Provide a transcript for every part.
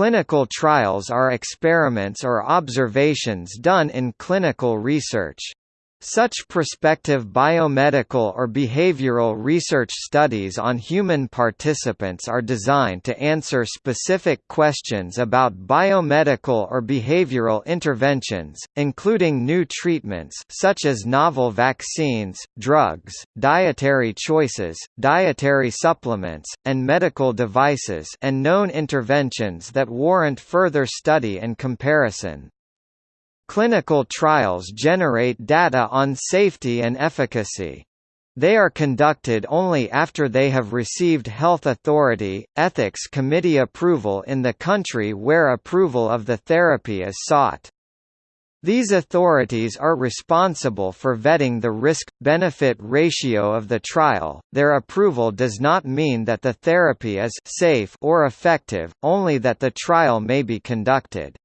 Clinical trials are experiments or observations done in clinical research. Such prospective biomedical or behavioral research studies on human participants are designed to answer specific questions about biomedical or behavioral interventions, including new treatments such as novel vaccines, drugs, dietary choices, dietary supplements, and medical devices and known interventions that warrant further study and comparison. Clinical trials generate data on safety and efficacy. They are conducted only after they have received health authority, ethics committee approval in the country where approval of the therapy is sought. These authorities are responsible for vetting the risk-benefit ratio of the trial. Their approval does not mean that the therapy is safe or effective, only that the trial may be conducted.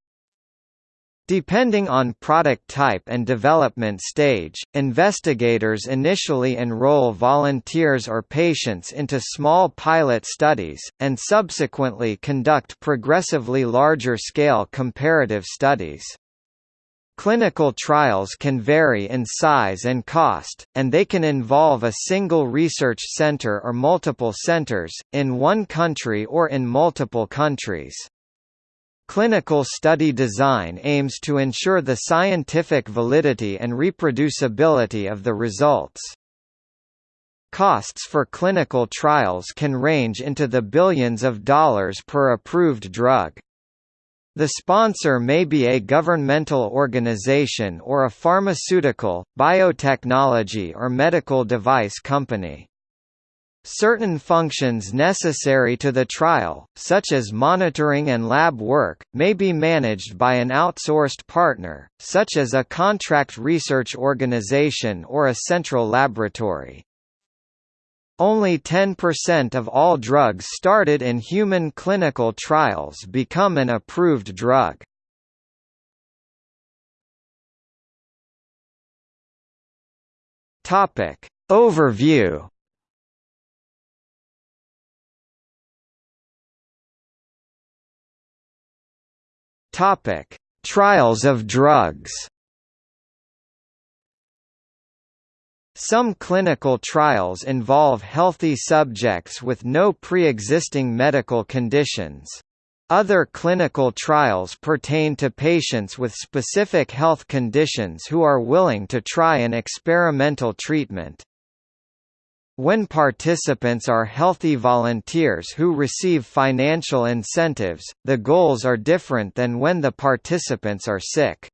Depending on product type and development stage, investigators initially enroll volunteers or patients into small pilot studies, and subsequently conduct progressively larger-scale comparative studies. Clinical trials can vary in size and cost, and they can involve a single research center or multiple centers, in one country or in multiple countries. Clinical study design aims to ensure the scientific validity and reproducibility of the results. Costs for clinical trials can range into the billions of dollars per approved drug. The sponsor may be a governmental organization or a pharmaceutical, biotechnology or medical device company. Certain functions necessary to the trial, such as monitoring and lab work, may be managed by an outsourced partner, such as a contract research organization or a central laboratory. Only 10% of all drugs started in human clinical trials become an approved drug. Overview Topic: Trials of drugs. Some clinical trials involve healthy subjects with no pre-existing medical conditions. Other clinical trials pertain to patients with specific health conditions who are willing to try an experimental treatment. When participants are healthy volunteers who receive financial incentives, the goals are different than when the participants are sick.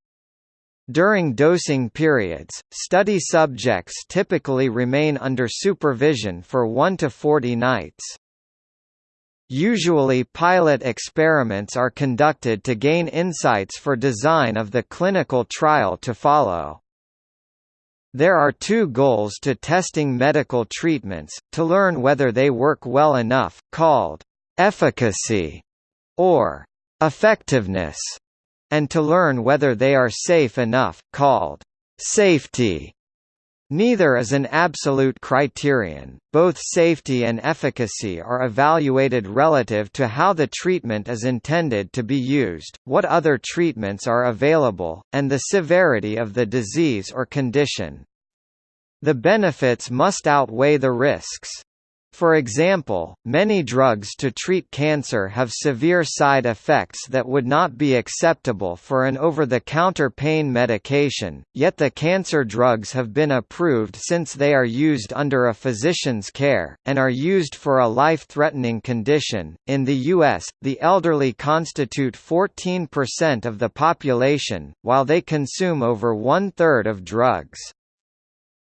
During dosing periods, study subjects typically remain under supervision for 1 to 40 nights. Usually pilot experiments are conducted to gain insights for design of the clinical trial to follow. There are two goals to testing medical treatments, to learn whether they work well enough, called efficacy or effectiveness, and to learn whether they are safe enough, called safety. Neither is an absolute criterion, both safety and efficacy are evaluated relative to how the treatment is intended to be used, what other treatments are available, and the severity of the disease or condition. The benefits must outweigh the risks. For example, many drugs to treat cancer have severe side effects that would not be acceptable for an over-the-counter pain medication, yet the cancer drugs have been approved since they are used under a physician's care, and are used for a life-threatening condition. In the U.S., the elderly constitute 14% of the population, while they consume over one-third of drugs.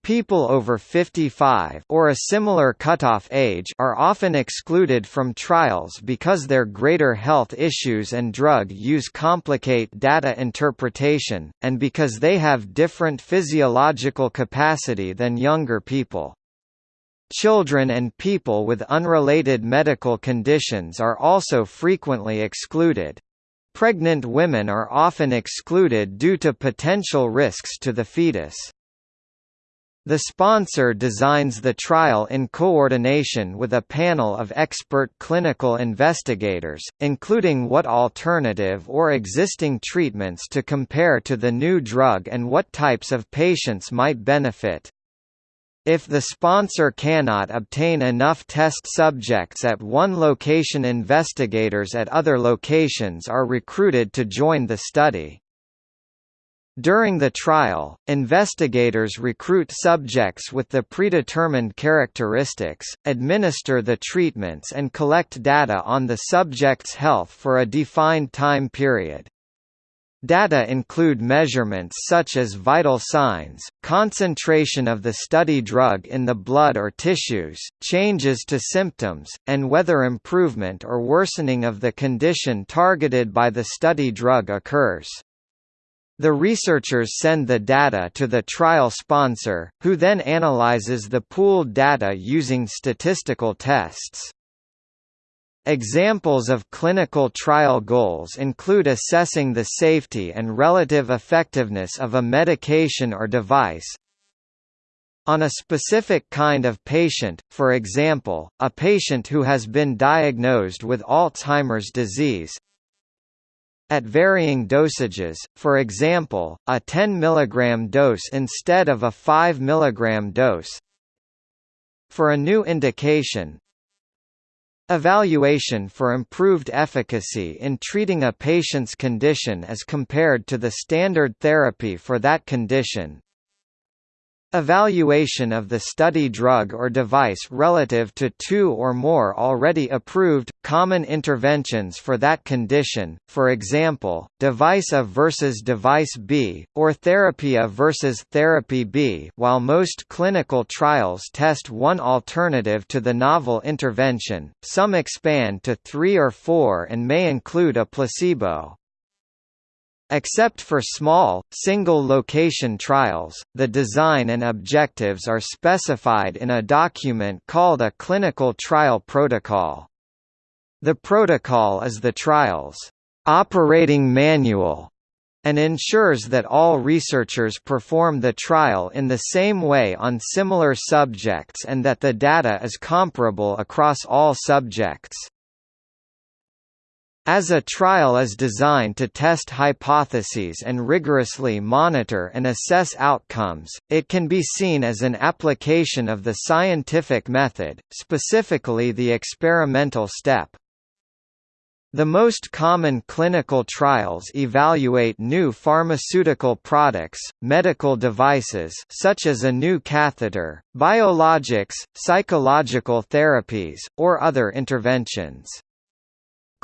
People over 55 or a similar cutoff age are often excluded from trials because their greater health issues and drug use complicate data interpretation, and because they have different physiological capacity than younger people. Children and people with unrelated medical conditions are also frequently excluded. Pregnant women are often excluded due to potential risks to the fetus. The sponsor designs the trial in coordination with a panel of expert clinical investigators, including what alternative or existing treatments to compare to the new drug and what types of patients might benefit. If the sponsor cannot obtain enough test subjects at one location investigators at other locations are recruited to join the study. During the trial, investigators recruit subjects with the predetermined characteristics, administer the treatments and collect data on the subject's health for a defined time period. Data include measurements such as vital signs, concentration of the study drug in the blood or tissues, changes to symptoms, and whether improvement or worsening of the condition targeted by the study drug occurs. The researchers send the data to the trial sponsor, who then analyzes the pooled data using statistical tests. Examples of clinical trial goals include assessing the safety and relative effectiveness of a medication or device, on a specific kind of patient, for example, a patient who has been diagnosed with Alzheimer's disease, at varying dosages, for example, a 10 mg dose instead of a 5 mg dose. For a new indication, Evaluation for improved efficacy in treating a patient's condition as compared to the standard therapy for that condition, Evaluation of the study drug or device relative to two or more already approved, common interventions for that condition, for example, device A versus device B, or therapy A versus therapy B while most clinical trials test one alternative to the novel intervention, some expand to three or four and may include a placebo. Except for small, single-location trials, the design and objectives are specified in a document called a clinical trial protocol. The protocol is the trial's operating manual and ensures that all researchers perform the trial in the same way on similar subjects and that the data is comparable across all subjects. As a trial is designed to test hypotheses and rigorously monitor and assess outcomes, it can be seen as an application of the scientific method, specifically the experimental step. The most common clinical trials evaluate new pharmaceutical products, medical devices such as a new catheter, biologics, psychological therapies, or other interventions.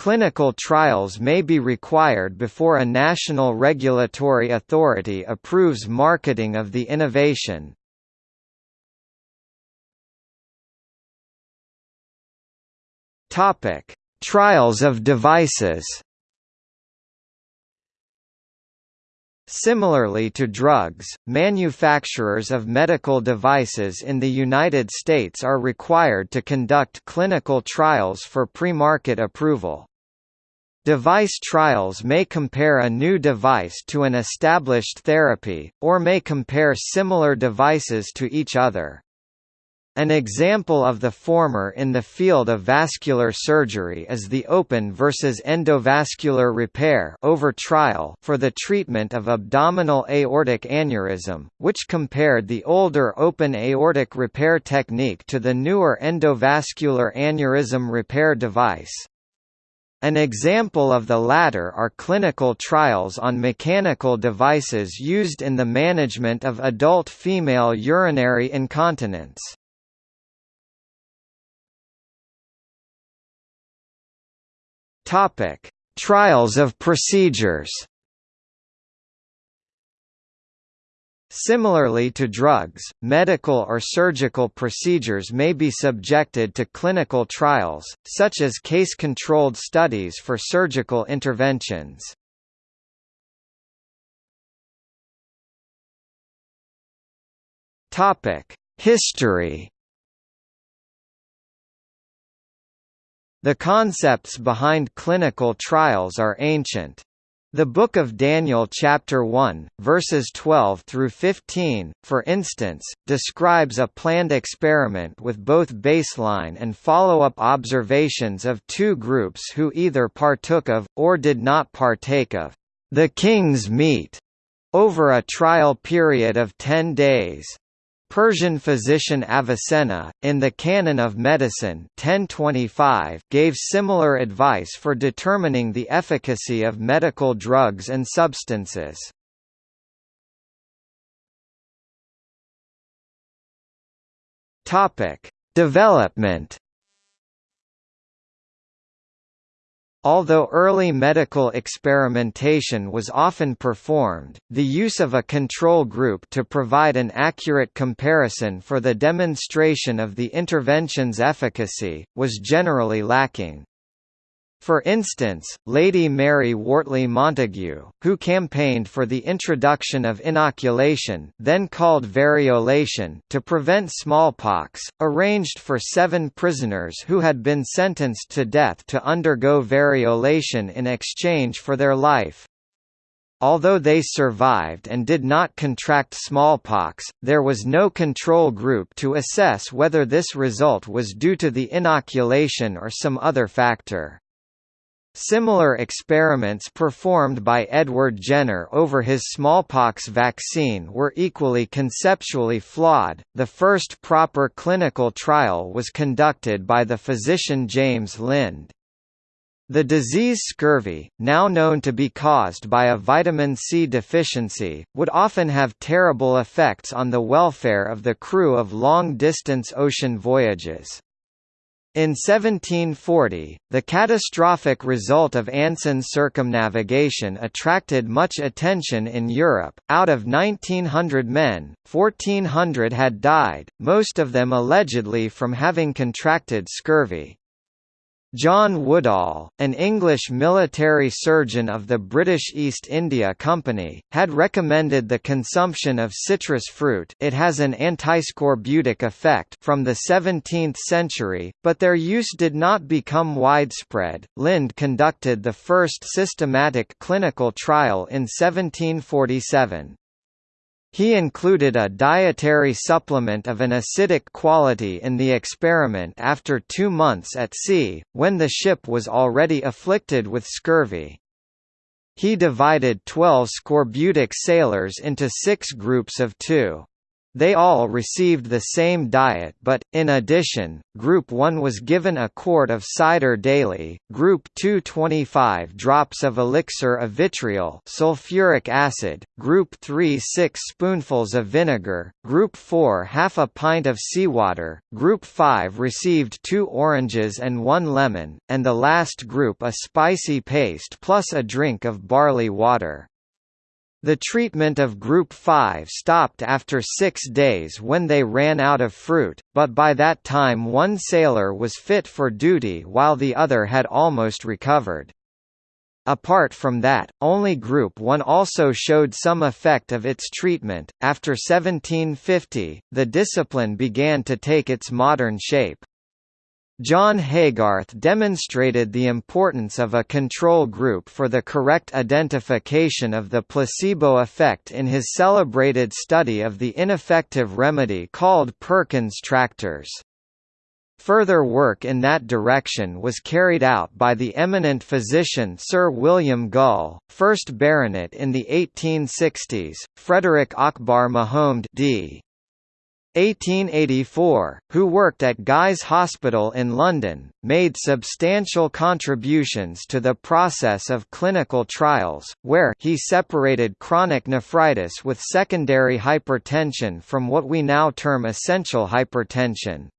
Clinical trials may be required before a national regulatory authority approves marketing of the innovation. Topic: Trials of devices. Similarly to drugs, manufacturers of medical devices in the United States are required to conduct clinical trials for pre-market approval. Device trials may compare a new device to an established therapy, or may compare similar devices to each other. An example of the former in the field of vascular surgery is the open versus endovascular repair over trial for the treatment of abdominal aortic aneurysm, which compared the older open aortic repair technique to the newer endovascular aneurysm repair device. An example of the latter are clinical trials on mechanical devices used in the management of adult female urinary incontinence. Topic: Trials of procedures. Similarly to drugs, medical or surgical procedures may be subjected to clinical trials, such as case-controlled studies for surgical interventions. History The concepts behind clinical trials are ancient. The Book of Daniel chapter 1, verses 12 through 15, for instance, describes a planned experiment with both baseline and follow-up observations of two groups who either partook of, or did not partake of, the king's meat, over a trial period of ten days. Persian physician Avicenna, in the Canon of Medicine 1025, gave similar advice for determining the efficacy of medical drugs and substances. Development Although early medical experimentation was often performed, the use of a control group to provide an accurate comparison for the demonstration of the intervention's efficacy, was generally lacking. For instance, Lady Mary Wortley Montagu, who campaigned for the introduction of inoculation then called variolation to prevent smallpox, arranged for seven prisoners who had been sentenced to death to undergo variolation in exchange for their life. Although they survived and did not contract smallpox, there was no control group to assess whether this result was due to the inoculation or some other factor. Similar experiments performed by Edward Jenner over his smallpox vaccine were equally conceptually flawed. The first proper clinical trial was conducted by the physician James Lind. The disease scurvy, now known to be caused by a vitamin C deficiency, would often have terrible effects on the welfare of the crew of long-distance ocean voyages. In 1740, the catastrophic result of Anson's circumnavigation attracted much attention in Europe. Out of 1,900 men, 1,400 had died, most of them allegedly from having contracted scurvy. John Woodall, an English military surgeon of the British East India Company, had recommended the consumption of citrus fruit it has an antiscorbutic effect from the 17th century, but their use did not become widespread. Lind conducted the first systematic clinical trial in 1747. He included a dietary supplement of an acidic quality in the experiment after two months at sea, when the ship was already afflicted with scurvy. He divided 12 scorbutic sailors into six groups of two. They all received the same diet but, in addition, Group 1 was given a quart of cider daily, Group 2 25 drops of elixir of vitriol sulfuric acid, Group 3 6 spoonfuls of vinegar, Group 4 half a pint of seawater, Group 5 received two oranges and one lemon, and the last group a spicy paste plus a drink of barley water. The treatment of Group 5 stopped after six days when they ran out of fruit, but by that time one sailor was fit for duty while the other had almost recovered. Apart from that, only Group 1 also showed some effect of its treatment. After 1750, the discipline began to take its modern shape. John Haygarth demonstrated the importance of a control group for the correct identification of the placebo effect in his celebrated study of the ineffective remedy called Perkins tractors. Further work in that direction was carried out by the eminent physician Sir William Gull, 1st Baronet in the 1860s, Frederick Akbar Mahomed d. 1884, who worked at Guy's Hospital in London, made substantial contributions to the process of clinical trials, where he separated chronic nephritis with secondary hypertension from what we now term essential hypertension.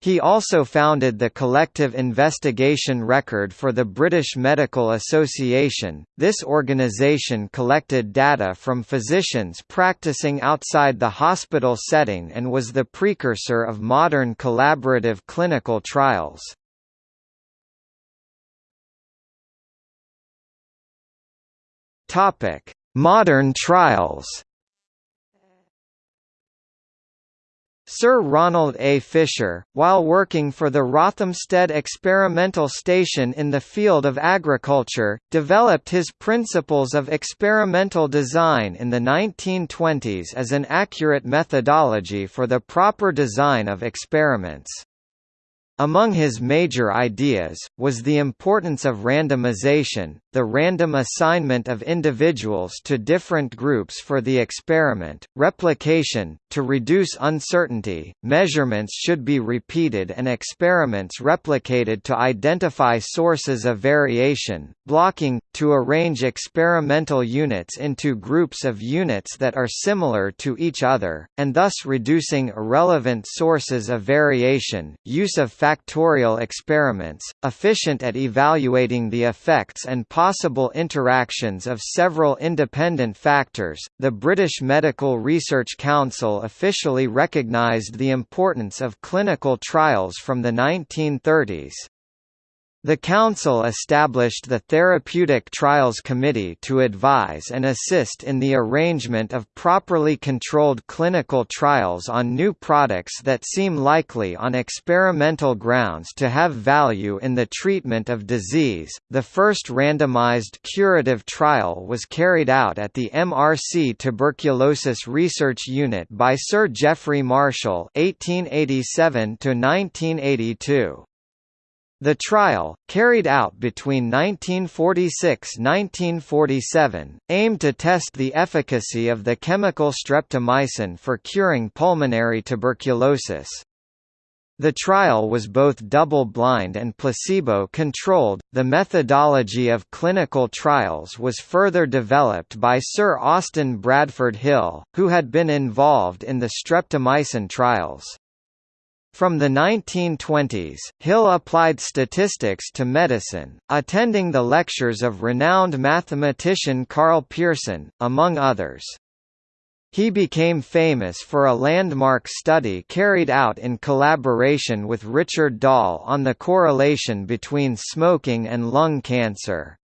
He also founded the Collective Investigation Record for the British Medical Association. This organisation collected data from physicians practicing outside the hospital setting and was the precursor of modern collaborative clinical trials. Topic: Modern trials. Sir Ronald A. Fisher, while working for the Rothamsted Experimental Station in the field of agriculture, developed his principles of experimental design in the 1920s as an accurate methodology for the proper design of experiments. Among his major ideas, was the importance of randomization, the random assignment of individuals to different groups for the experiment, replication, to reduce uncertainty, measurements should be repeated and experiments replicated to identify sources of variation, blocking, to arrange experimental units into groups of units that are similar to each other, and thus reducing irrelevant sources of variation, use of factorial experiments, efficient at evaluating the effects and possible interactions of several independent factors. The British Medical Research Council officially recognised the importance of clinical trials from the 1930s. The Council established the Therapeutic Trials Committee to advise and assist in the arrangement of properly controlled clinical trials on new products that seem likely on experimental grounds to have value in the treatment of disease. The first randomized curative trial was carried out at the MRC Tuberculosis Research Unit by Sir Geoffrey Marshall (1887 to 1982). The trial, carried out between 1946–1947, aimed to test the efficacy of the chemical streptomycin for curing pulmonary tuberculosis. The trial was both double-blind and placebo-controlled. The methodology of clinical trials was further developed by Sir Austin Bradford Hill, who had been involved in the streptomycin trials. From the 1920s, Hill applied statistics to medicine, attending the lectures of renowned mathematician Karl Pearson, among others. He became famous for a landmark study carried out in collaboration with Richard Doll on the correlation between smoking and lung cancer.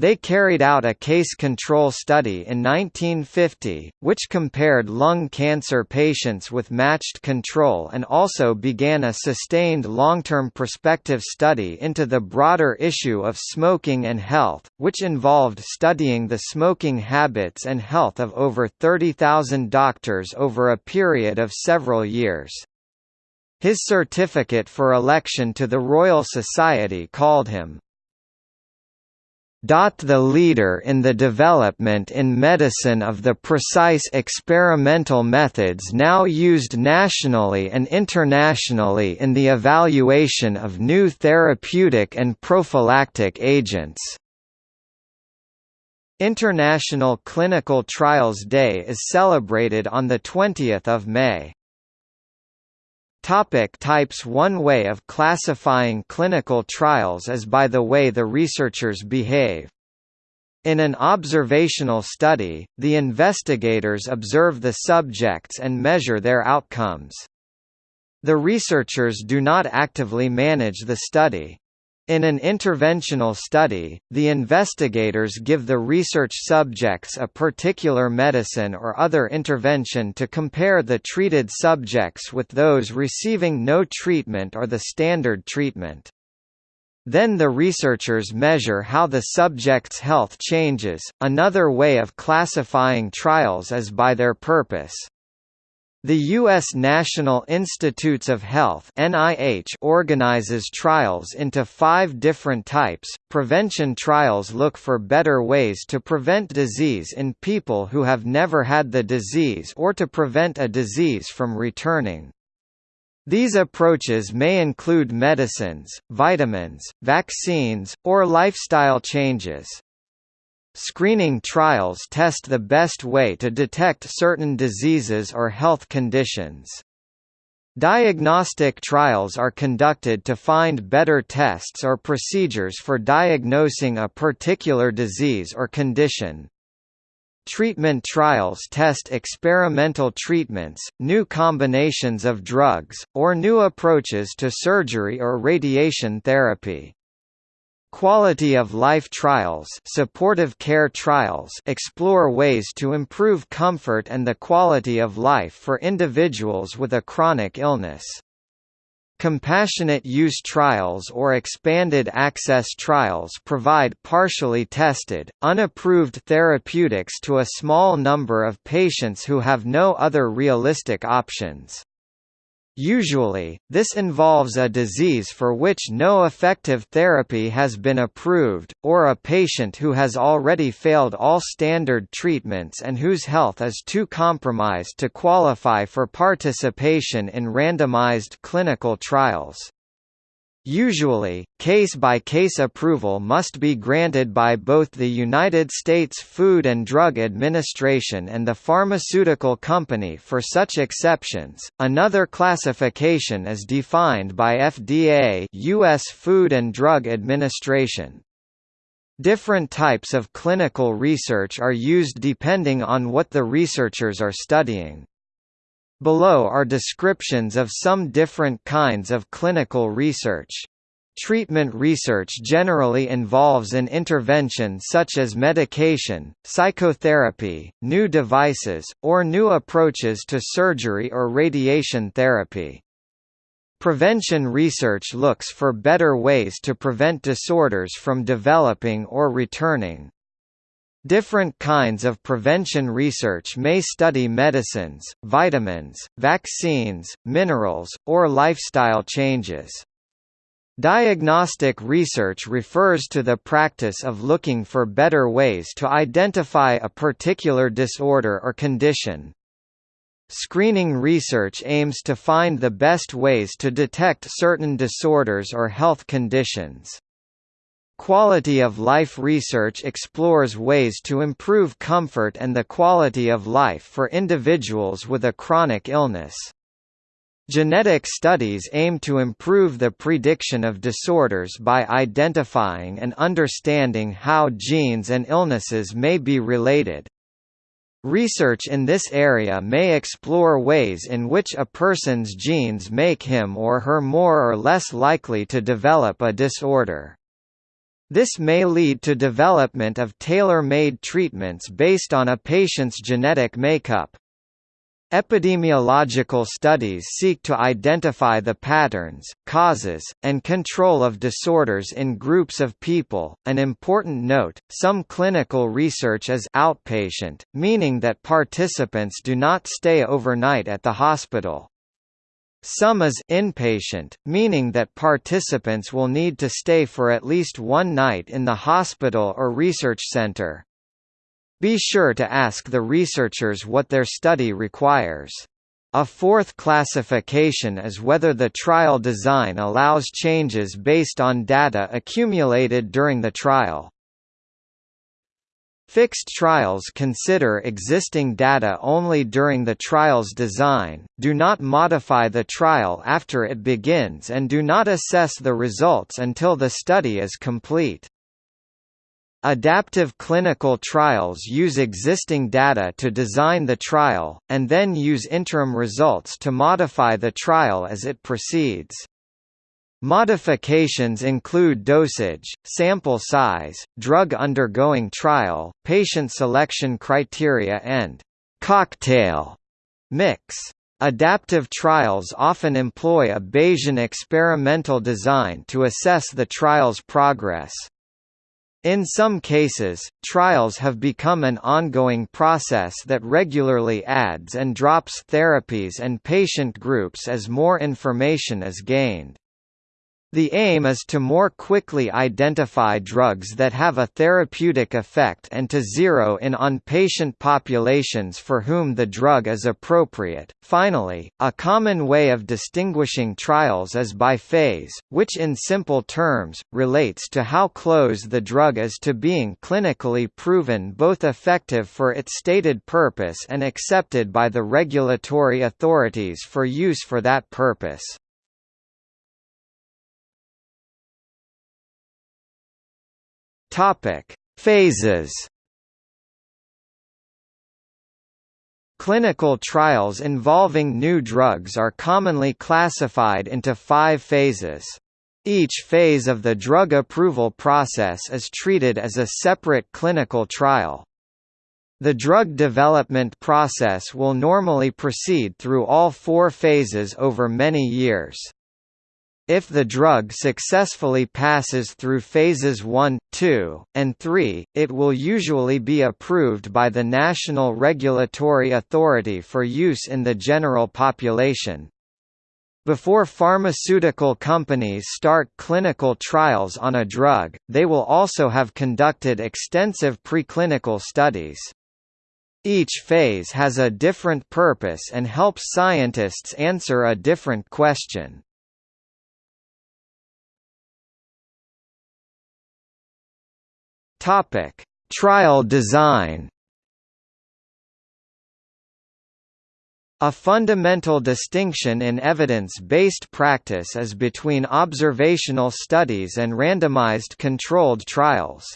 They carried out a case control study in 1950, which compared lung cancer patients with matched control and also began a sustained long-term prospective study into the broader issue of smoking and health, which involved studying the smoking habits and health of over 30,000 doctors over a period of several years. His certificate for election to the Royal Society called him the leader in the development in medicine of the precise experimental methods now used nationally and internationally in the evaluation of new therapeutic and prophylactic agents. International Clinical Trials Day is celebrated on 20 May. Topic types One way of classifying clinical trials is by the way the researchers behave. In an observational study, the investigators observe the subjects and measure their outcomes. The researchers do not actively manage the study. In an interventional study, the investigators give the research subjects a particular medicine or other intervention to compare the treated subjects with those receiving no treatment or the standard treatment. Then the researchers measure how the subject's health changes. Another way of classifying trials is by their purpose. The U.S. National Institutes of Health (NIH) organizes trials into five different types. Prevention trials look for better ways to prevent disease in people who have never had the disease or to prevent a disease from returning. These approaches may include medicines, vitamins, vaccines, or lifestyle changes. Screening trials test the best way to detect certain diseases or health conditions. Diagnostic trials are conducted to find better tests or procedures for diagnosing a particular disease or condition. Treatment trials test experimental treatments, new combinations of drugs, or new approaches to surgery or radiation therapy. Quality of life trials, supportive care trials explore ways to improve comfort and the quality of life for individuals with a chronic illness. Compassionate use trials or expanded access trials provide partially tested, unapproved therapeutics to a small number of patients who have no other realistic options. Usually, this involves a disease for which no effective therapy has been approved, or a patient who has already failed all standard treatments and whose health is too compromised to qualify for participation in randomized clinical trials. Usually, case-by-case -case approval must be granted by both the United States Food and Drug Administration and the pharmaceutical company for such exceptions. Another classification is defined by FDA, US Food and Drug Administration. Different types of clinical research are used depending on what the researchers are studying. Below are descriptions of some different kinds of clinical research. Treatment research generally involves an intervention such as medication, psychotherapy, new devices, or new approaches to surgery or radiation therapy. Prevention research looks for better ways to prevent disorders from developing or returning. Different kinds of prevention research may study medicines, vitamins, vaccines, minerals, or lifestyle changes. Diagnostic research refers to the practice of looking for better ways to identify a particular disorder or condition. Screening research aims to find the best ways to detect certain disorders or health conditions. Quality of life research explores ways to improve comfort and the quality of life for individuals with a chronic illness. Genetic studies aim to improve the prediction of disorders by identifying and understanding how genes and illnesses may be related. Research in this area may explore ways in which a person's genes make him or her more or less likely to develop a disorder. This may lead to development of tailor-made treatments based on a patient's genetic makeup. Epidemiological studies seek to identify the patterns, causes, and control of disorders in groups of people. An important note some clinical research is outpatient, meaning that participants do not stay overnight at the hospital. Some is inpatient, meaning that participants will need to stay for at least one night in the hospital or research center. Be sure to ask the researchers what their study requires. A fourth classification is whether the trial design allows changes based on data accumulated during the trial. Fixed trials consider existing data only during the trial's design, do not modify the trial after it begins and do not assess the results until the study is complete. Adaptive clinical trials use existing data to design the trial, and then use interim results to modify the trial as it proceeds. Modifications include dosage, sample size, drug undergoing trial, patient selection criteria and «cocktail» mix. Adaptive trials often employ a Bayesian experimental design to assess the trial's progress. In some cases, trials have become an ongoing process that regularly adds and drops therapies and patient groups as more information is gained. The aim is to more quickly identify drugs that have a therapeutic effect and to zero in on patient populations for whom the drug is appropriate. Finally, a common way of distinguishing trials is by phase, which in simple terms, relates to how close the drug is to being clinically proven both effective for its stated purpose and accepted by the regulatory authorities for use for that purpose. Topic: Phases. Clinical trials involving new drugs are commonly classified into five phases. Each phase of the drug approval process is treated as a separate clinical trial. The drug development process will normally proceed through all four phases over many years. If the drug successfully passes through phases 1, 2, and 3, it will usually be approved by the National Regulatory Authority for use in the general population. Before pharmaceutical companies start clinical trials on a drug, they will also have conducted extensive preclinical studies. Each phase has a different purpose and helps scientists answer a different question. Topic: Trial design. A fundamental distinction in evidence-based practice is between observational studies and randomized controlled trials.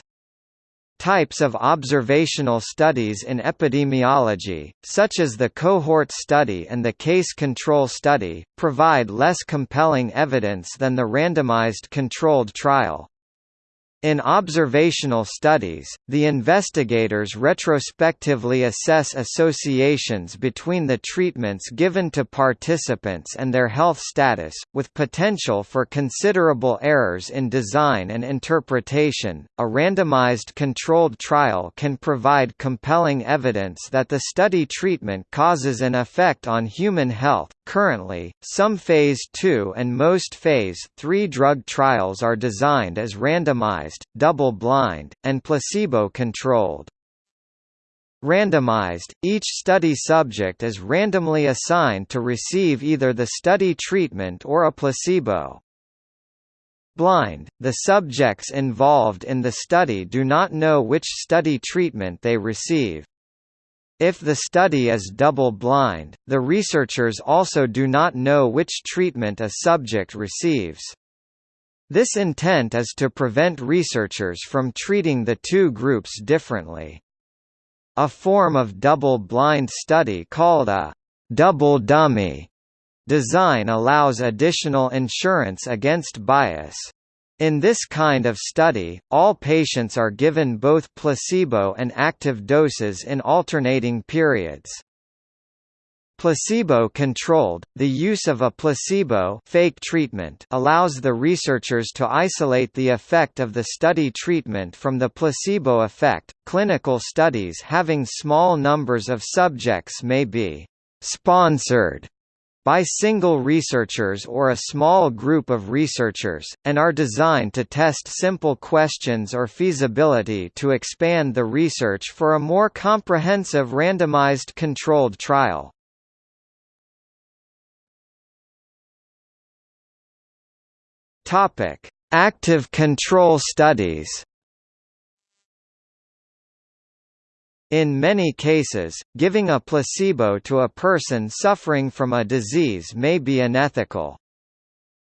Types of observational studies in epidemiology, such as the cohort study and the case control study, provide less compelling evidence than the randomized controlled trial. In observational studies, the investigators retrospectively assess associations between the treatments given to participants and their health status, with potential for considerable errors in design and interpretation. A randomized controlled trial can provide compelling evidence that the study treatment causes an effect on human health. Currently, some Phase 2 and most Phase 3 drug trials are designed as randomized randomized, double-blind, and placebo-controlled. Randomized, each study subject is randomly assigned to receive either the study treatment or a placebo. Blind, the subjects involved in the study do not know which study treatment they receive. If the study is double-blind, the researchers also do not know which treatment a subject receives. This intent is to prevent researchers from treating the two groups differently. A form of double-blind study called a double dummy design allows additional insurance against bias. In this kind of study, all patients are given both placebo and active doses in alternating periods. Placebo-controlled, the use of a placebo fake treatment allows the researchers to isolate the effect of the study treatment from the placebo effect. Clinical studies having small numbers of subjects may be sponsored by single researchers or a small group of researchers, and are designed to test simple questions or feasibility to expand the research for a more comprehensive randomized controlled trial. Active control studies. In many cases, giving a placebo to a person suffering from a disease may be unethical.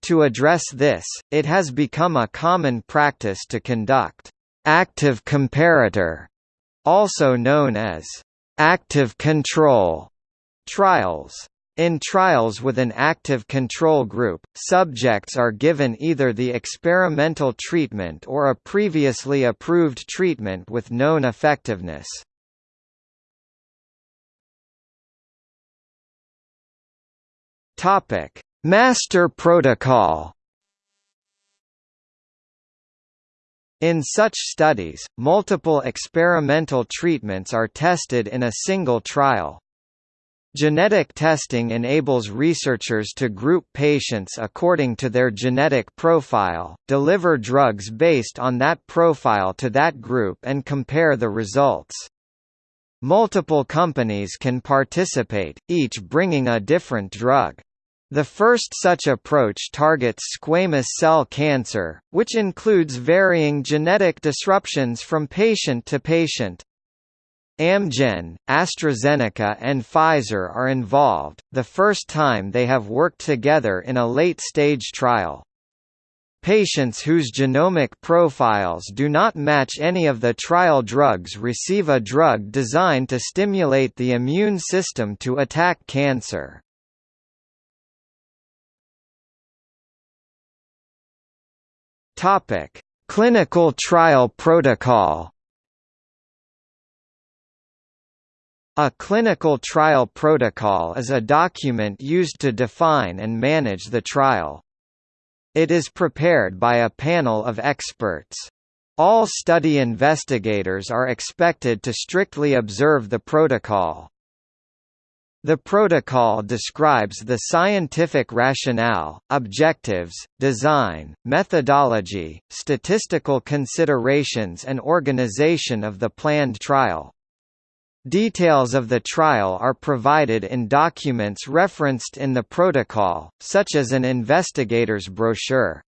To address this, it has become a common practice to conduct active comparator, also known as active control trials. In trials with an active control group, subjects are given either the experimental treatment or a previously approved treatment with known effectiveness. Topic: Master protocol. In such studies, multiple experimental treatments are tested in a single trial. Genetic testing enables researchers to group patients according to their genetic profile, deliver drugs based on that profile to that group and compare the results. Multiple companies can participate, each bringing a different drug. The first such approach targets squamous cell cancer, which includes varying genetic disruptions from patient to patient. Amgen, AstraZeneca and Pfizer are involved, the first time they have worked together in a late-stage trial. Patients whose genomic profiles do not match any of the trial drugs receive a drug designed to stimulate the immune system to attack cancer. Topic: Clinical trial protocol. A clinical trial protocol is a document used to define and manage the trial. It is prepared by a panel of experts. All study investigators are expected to strictly observe the protocol. The protocol describes the scientific rationale, objectives, design, methodology, statistical considerations and organization of the planned trial. Details of the trial are provided in documents referenced in the protocol, such as an investigator's brochure.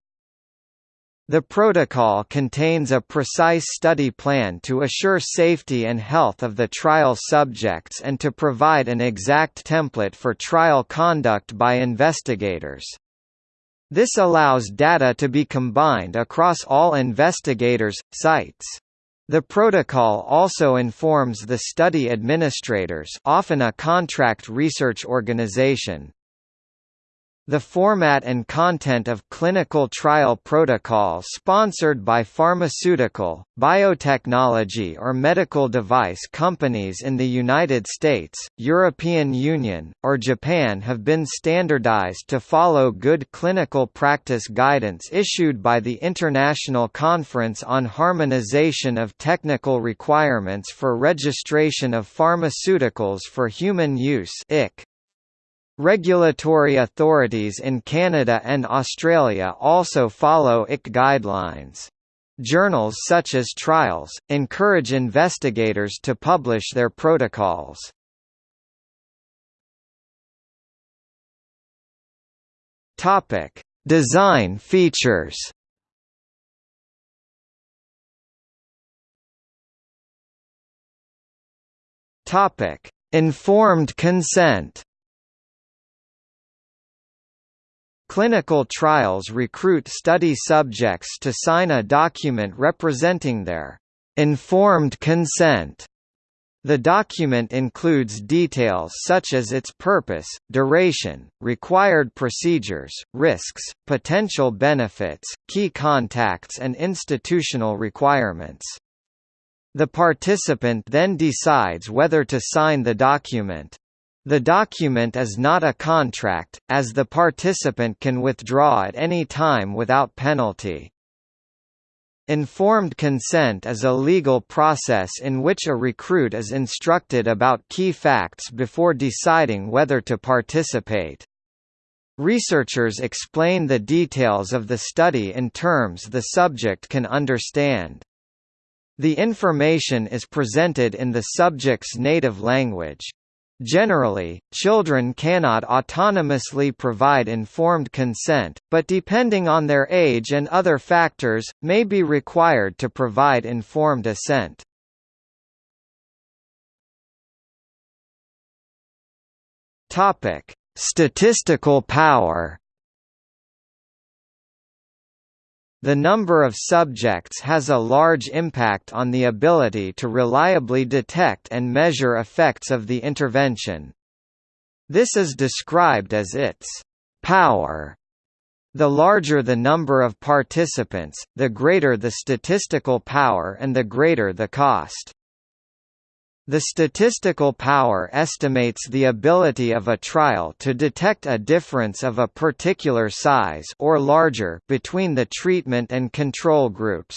The protocol contains a precise study plan to assure safety and health of the trial subjects and to provide an exact template for trial conduct by investigators. This allows data to be combined across all investigators' sites. The protocol also informs the study administrators often a contract research organization, the format and content of clinical trial protocol sponsored by pharmaceutical, biotechnology or medical device companies in the United States, European Union, or Japan have been standardized to follow good clinical practice guidance issued by the International Conference on Harmonization of Technical Requirements for Registration of Pharmaceuticals for Human Use IC. Regulatory authorities in Canada and Australia also follow IC guidelines. Journals such as Trials, encourage investigators to publish their protocols. Design features. Informed consent. Clinical trials recruit study subjects to sign a document representing their informed consent. The document includes details such as its purpose, duration, required procedures, risks, potential benefits, key contacts and institutional requirements. The participant then decides whether to sign the document. The document is not a contract, as the participant can withdraw at any time without penalty. Informed consent is a legal process in which a recruit is instructed about key facts before deciding whether to participate. Researchers explain the details of the study in terms the subject can understand. The information is presented in the subject's native language. Generally, children cannot autonomously provide informed consent, but depending on their age and other factors, may be required to provide informed assent. Statistical power. The number of subjects has a large impact on the ability to reliably detect and measure effects of the intervention. This is described as its power. The larger the number of participants, the greater the statistical power and the greater the cost. The statistical power estimates the ability of a trial to detect a difference of a particular size or larger between the treatment and control groups.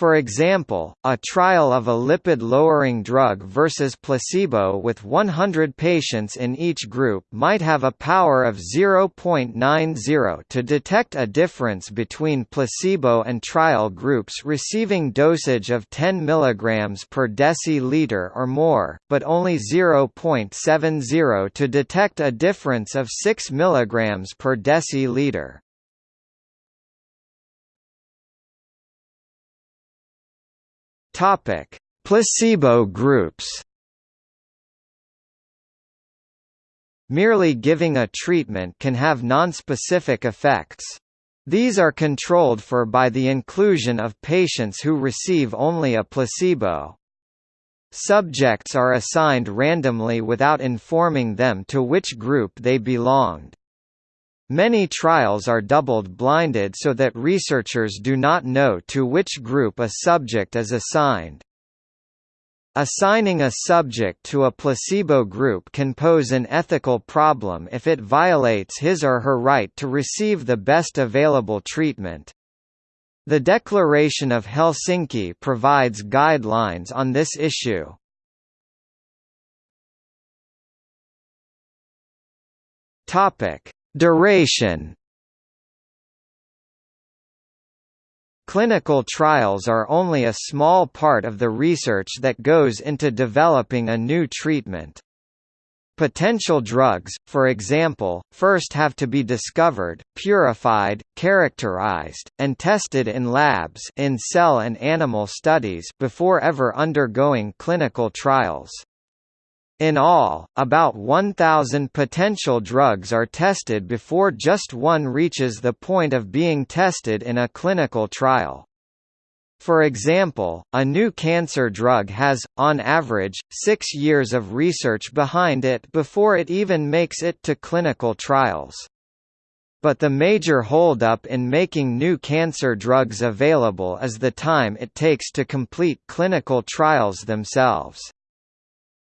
For example, a trial of a lipid-lowering drug versus placebo with 100 patients in each group might have a power of 0.90 to detect a difference between placebo and trial groups receiving dosage of 10 mg per deciliter or more, but only 0.70 to detect a difference of 6 mg per deciliter. Topic: Placebo groups. Merely giving a treatment can have nonspecific effects. These are controlled for by the inclusion of patients who receive only a placebo. Subjects are assigned randomly without informing them to which group they belonged. Many trials are doubled-blinded so that researchers do not know to which group a subject is assigned. Assigning a subject to a placebo group can pose an ethical problem if it violates his or her right to receive the best available treatment. The Declaration of Helsinki provides guidelines on this issue. Topic: Duration Clinical trials are only a small part of the research that goes into developing a new treatment. Potential drugs, for example, first have to be discovered, purified, characterized, and tested in labs in cell and animal studies before ever undergoing clinical trials. In all, about 1,000 potential drugs are tested before just one reaches the point of being tested in a clinical trial. For example, a new cancer drug has, on average, six years of research behind it before it even makes it to clinical trials. But the major holdup in making new cancer drugs available is the time it takes to complete clinical trials themselves.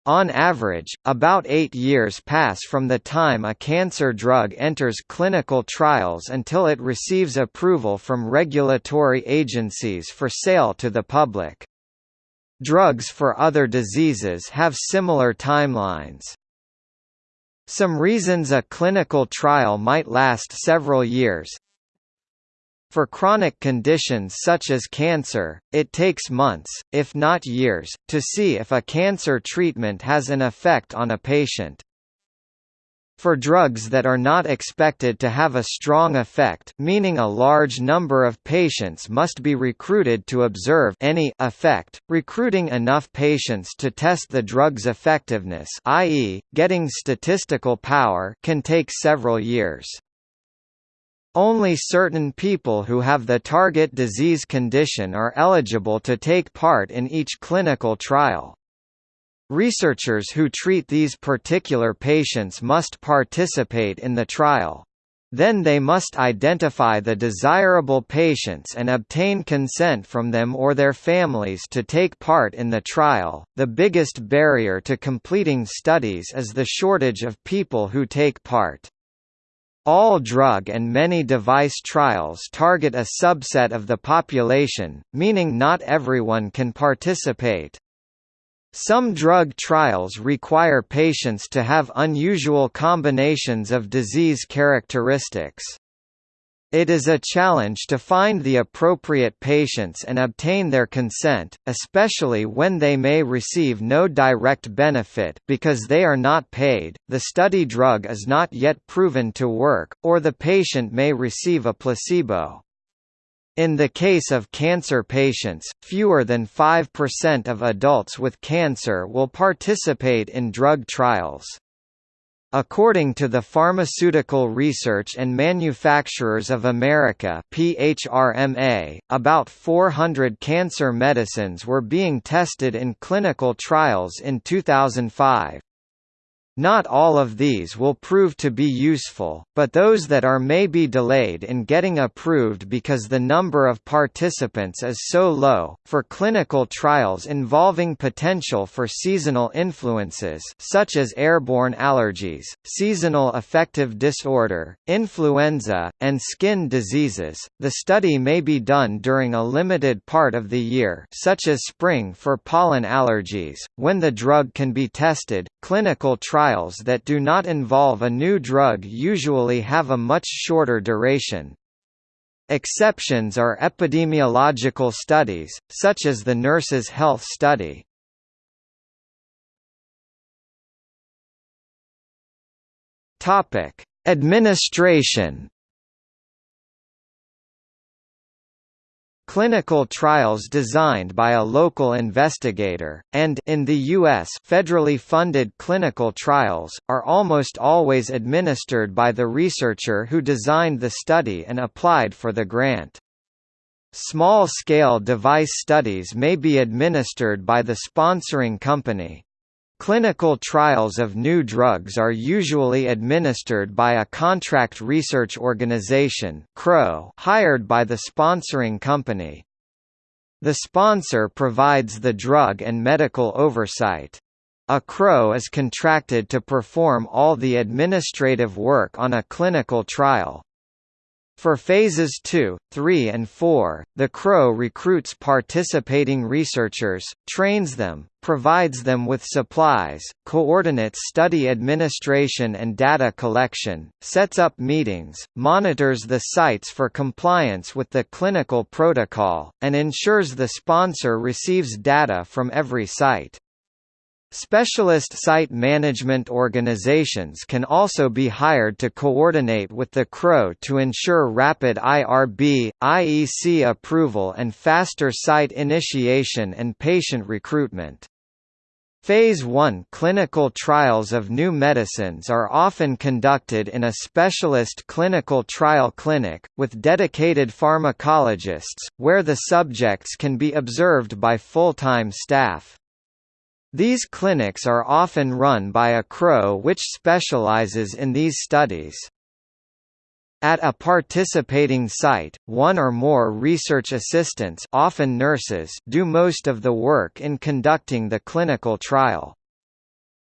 On average, about eight years pass from the time a cancer drug enters clinical trials until it receives approval from regulatory agencies for sale to the public. Drugs for other diseases have similar timelines. Some reasons a clinical trial might last several years, for chronic conditions such as cancer, it takes months, if not years, to see if a cancer treatment has an effect on a patient. For drugs that are not expected to have a strong effect meaning a large number of patients must be recruited to observe any effect, recruiting enough patients to test the drug's effectiveness i.e., getting statistical power can take several years. Only certain people who have the target disease condition are eligible to take part in each clinical trial. Researchers who treat these particular patients must participate in the trial. Then they must identify the desirable patients and obtain consent from them or their families to take part in the trial. The biggest barrier to completing studies is the shortage of people who take part. All drug and many device trials target a subset of the population, meaning not everyone can participate. Some drug trials require patients to have unusual combinations of disease characteristics. It is a challenge to find the appropriate patients and obtain their consent, especially when they may receive no direct benefit because they are not paid, the study drug is not yet proven to work, or the patient may receive a placebo. In the case of cancer patients, fewer than 5% of adults with cancer will participate in drug trials. According to the Pharmaceutical Research and Manufacturers of America PHRMA, about 400 cancer medicines were being tested in clinical trials in 2005. Not all of these will prove to be useful, but those that are may be delayed in getting approved because the number of participants is so low. For clinical trials involving potential for seasonal influences such as airborne allergies, seasonal affective disorder, influenza, and skin diseases, the study may be done during a limited part of the year, such as spring for pollen allergies, when the drug can be tested. Clinical trials trials that do not involve a new drug usually have a much shorter duration. Exceptions are epidemiological studies, such as the Nurses' Health Study. Administration Clinical trials designed by a local investigator, and in the U.S. federally funded clinical trials, are almost always administered by the researcher who designed the study and applied for the grant. Small-scale device studies may be administered by the sponsoring company. Clinical trials of new drugs are usually administered by a contract research organization hired by the sponsoring company. The sponsor provides the drug and medical oversight. A CRO is contracted to perform all the administrative work on a clinical trial. For phases 2, 3 and 4, the CRO recruits participating researchers, trains them, provides them with supplies, coordinates study administration and data collection, sets up meetings, monitors the sites for compliance with the clinical protocol, and ensures the sponsor receives data from every site. Specialist site management organizations can also be hired to coordinate with the CRO to ensure rapid IRB, IEC approval and faster site initiation and patient recruitment. Phase 1 clinical trials of new medicines are often conducted in a specialist clinical trial clinic, with dedicated pharmacologists, where the subjects can be observed by full-time staff. These clinics are often run by a CRO which specializes in these studies. At a participating site, one or more research assistants often nurses do most of the work in conducting the clinical trial.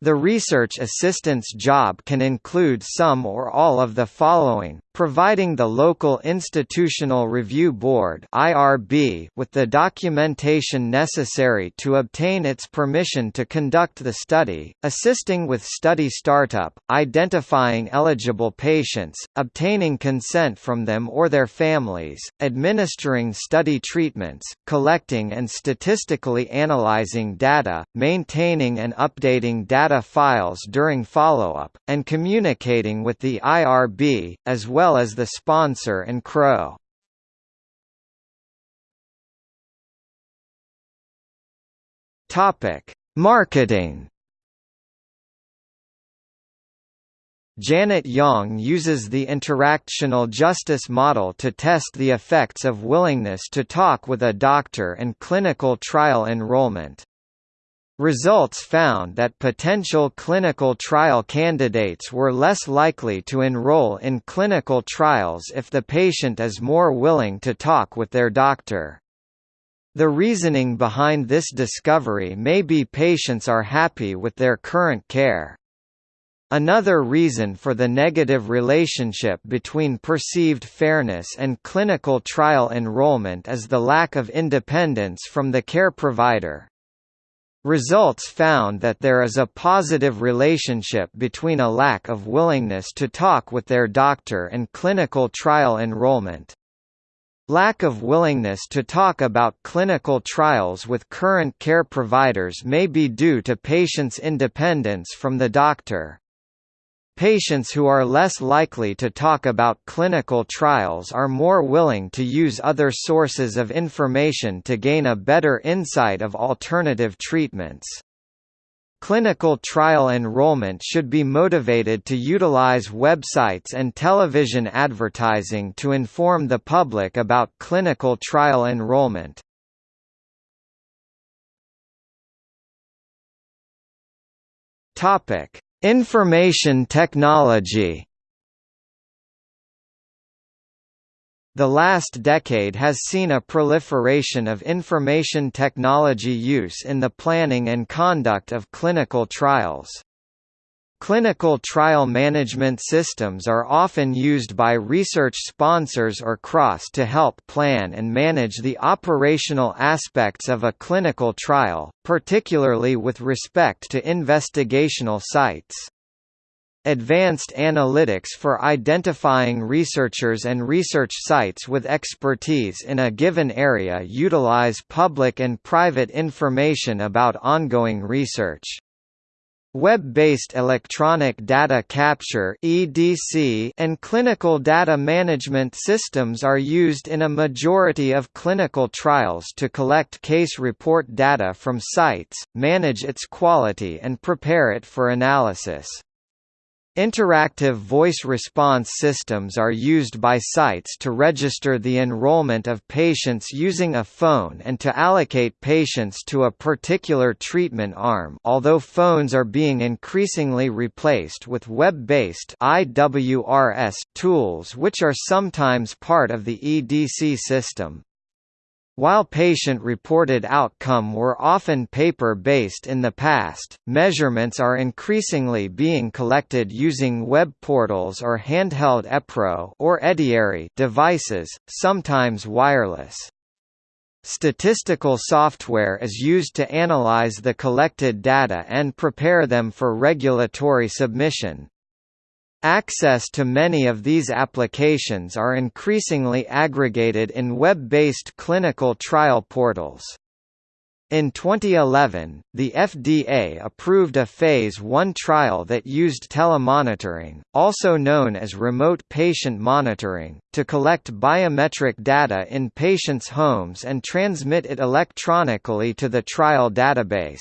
The research assistant's job can include some or all of the following, providing the local Institutional Review Board (IRB) with the documentation necessary to obtain its permission to conduct the study, assisting with study startup, identifying eligible patients, obtaining consent from them or their families, administering study treatments, collecting and statistically analyzing data, maintaining and updating data files during follow-up, and communicating with the IRB, as well as the sponsor and CRO. Marketing Janet Yang uses the interactional justice model to test the effects of willingness to talk with a doctor and clinical trial enrollment. Results found that potential clinical trial candidates were less likely to enroll in clinical trials if the patient is more willing to talk with their doctor. The reasoning behind this discovery may be patients are happy with their current care. Another reason for the negative relationship between perceived fairness and clinical trial enrollment is the lack of independence from the care provider. Results found that there is a positive relationship between a lack of willingness to talk with their doctor and clinical trial enrollment. Lack of willingness to talk about clinical trials with current care providers may be due to patients' independence from the doctor. Patients who are less likely to talk about clinical trials are more willing to use other sources of information to gain a better insight of alternative treatments. Clinical trial enrollment should be motivated to utilize websites and television advertising to inform the public about clinical trial enrollment. Topic: Information technology The last decade has seen a proliferation of information technology use in the planning and conduct of clinical trials. Clinical trial management systems are often used by research sponsors or CROs to help plan and manage the operational aspects of a clinical trial, particularly with respect to investigational sites. Advanced analytics for identifying researchers and research sites with expertise in a given area utilize public and private information about ongoing research. Web-based electronic data capture (EDC) and clinical data management systems are used in a majority of clinical trials to collect case report data from sites, manage its quality and prepare it for analysis. Interactive voice response systems are used by sites to register the enrollment of patients using a phone and to allocate patients to a particular treatment arm although phones are being increasingly replaced with web-based IWRS tools which are sometimes part of the EDC system. While patient-reported outcome were often paper-based in the past, measurements are increasingly being collected using web portals or handheld EPRO or EDIARY devices, sometimes wireless. Statistical software is used to analyze the collected data and prepare them for regulatory submission. Access to many of these applications are increasingly aggregated in web-based clinical trial portals. In 2011, the FDA approved a Phase 1 trial that used telemonitoring, also known as remote patient monitoring, to collect biometric data in patients' homes and transmit it electronically to the trial database.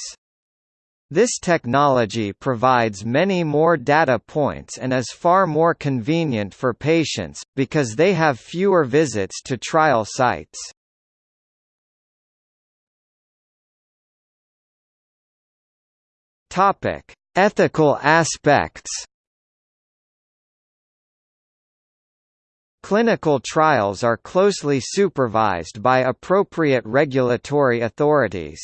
This technology provides many more data points and is far more convenient for patients, because they have fewer visits to trial sites. Ethical aspects Clinical trials are closely supervised by appropriate regulatory authorities.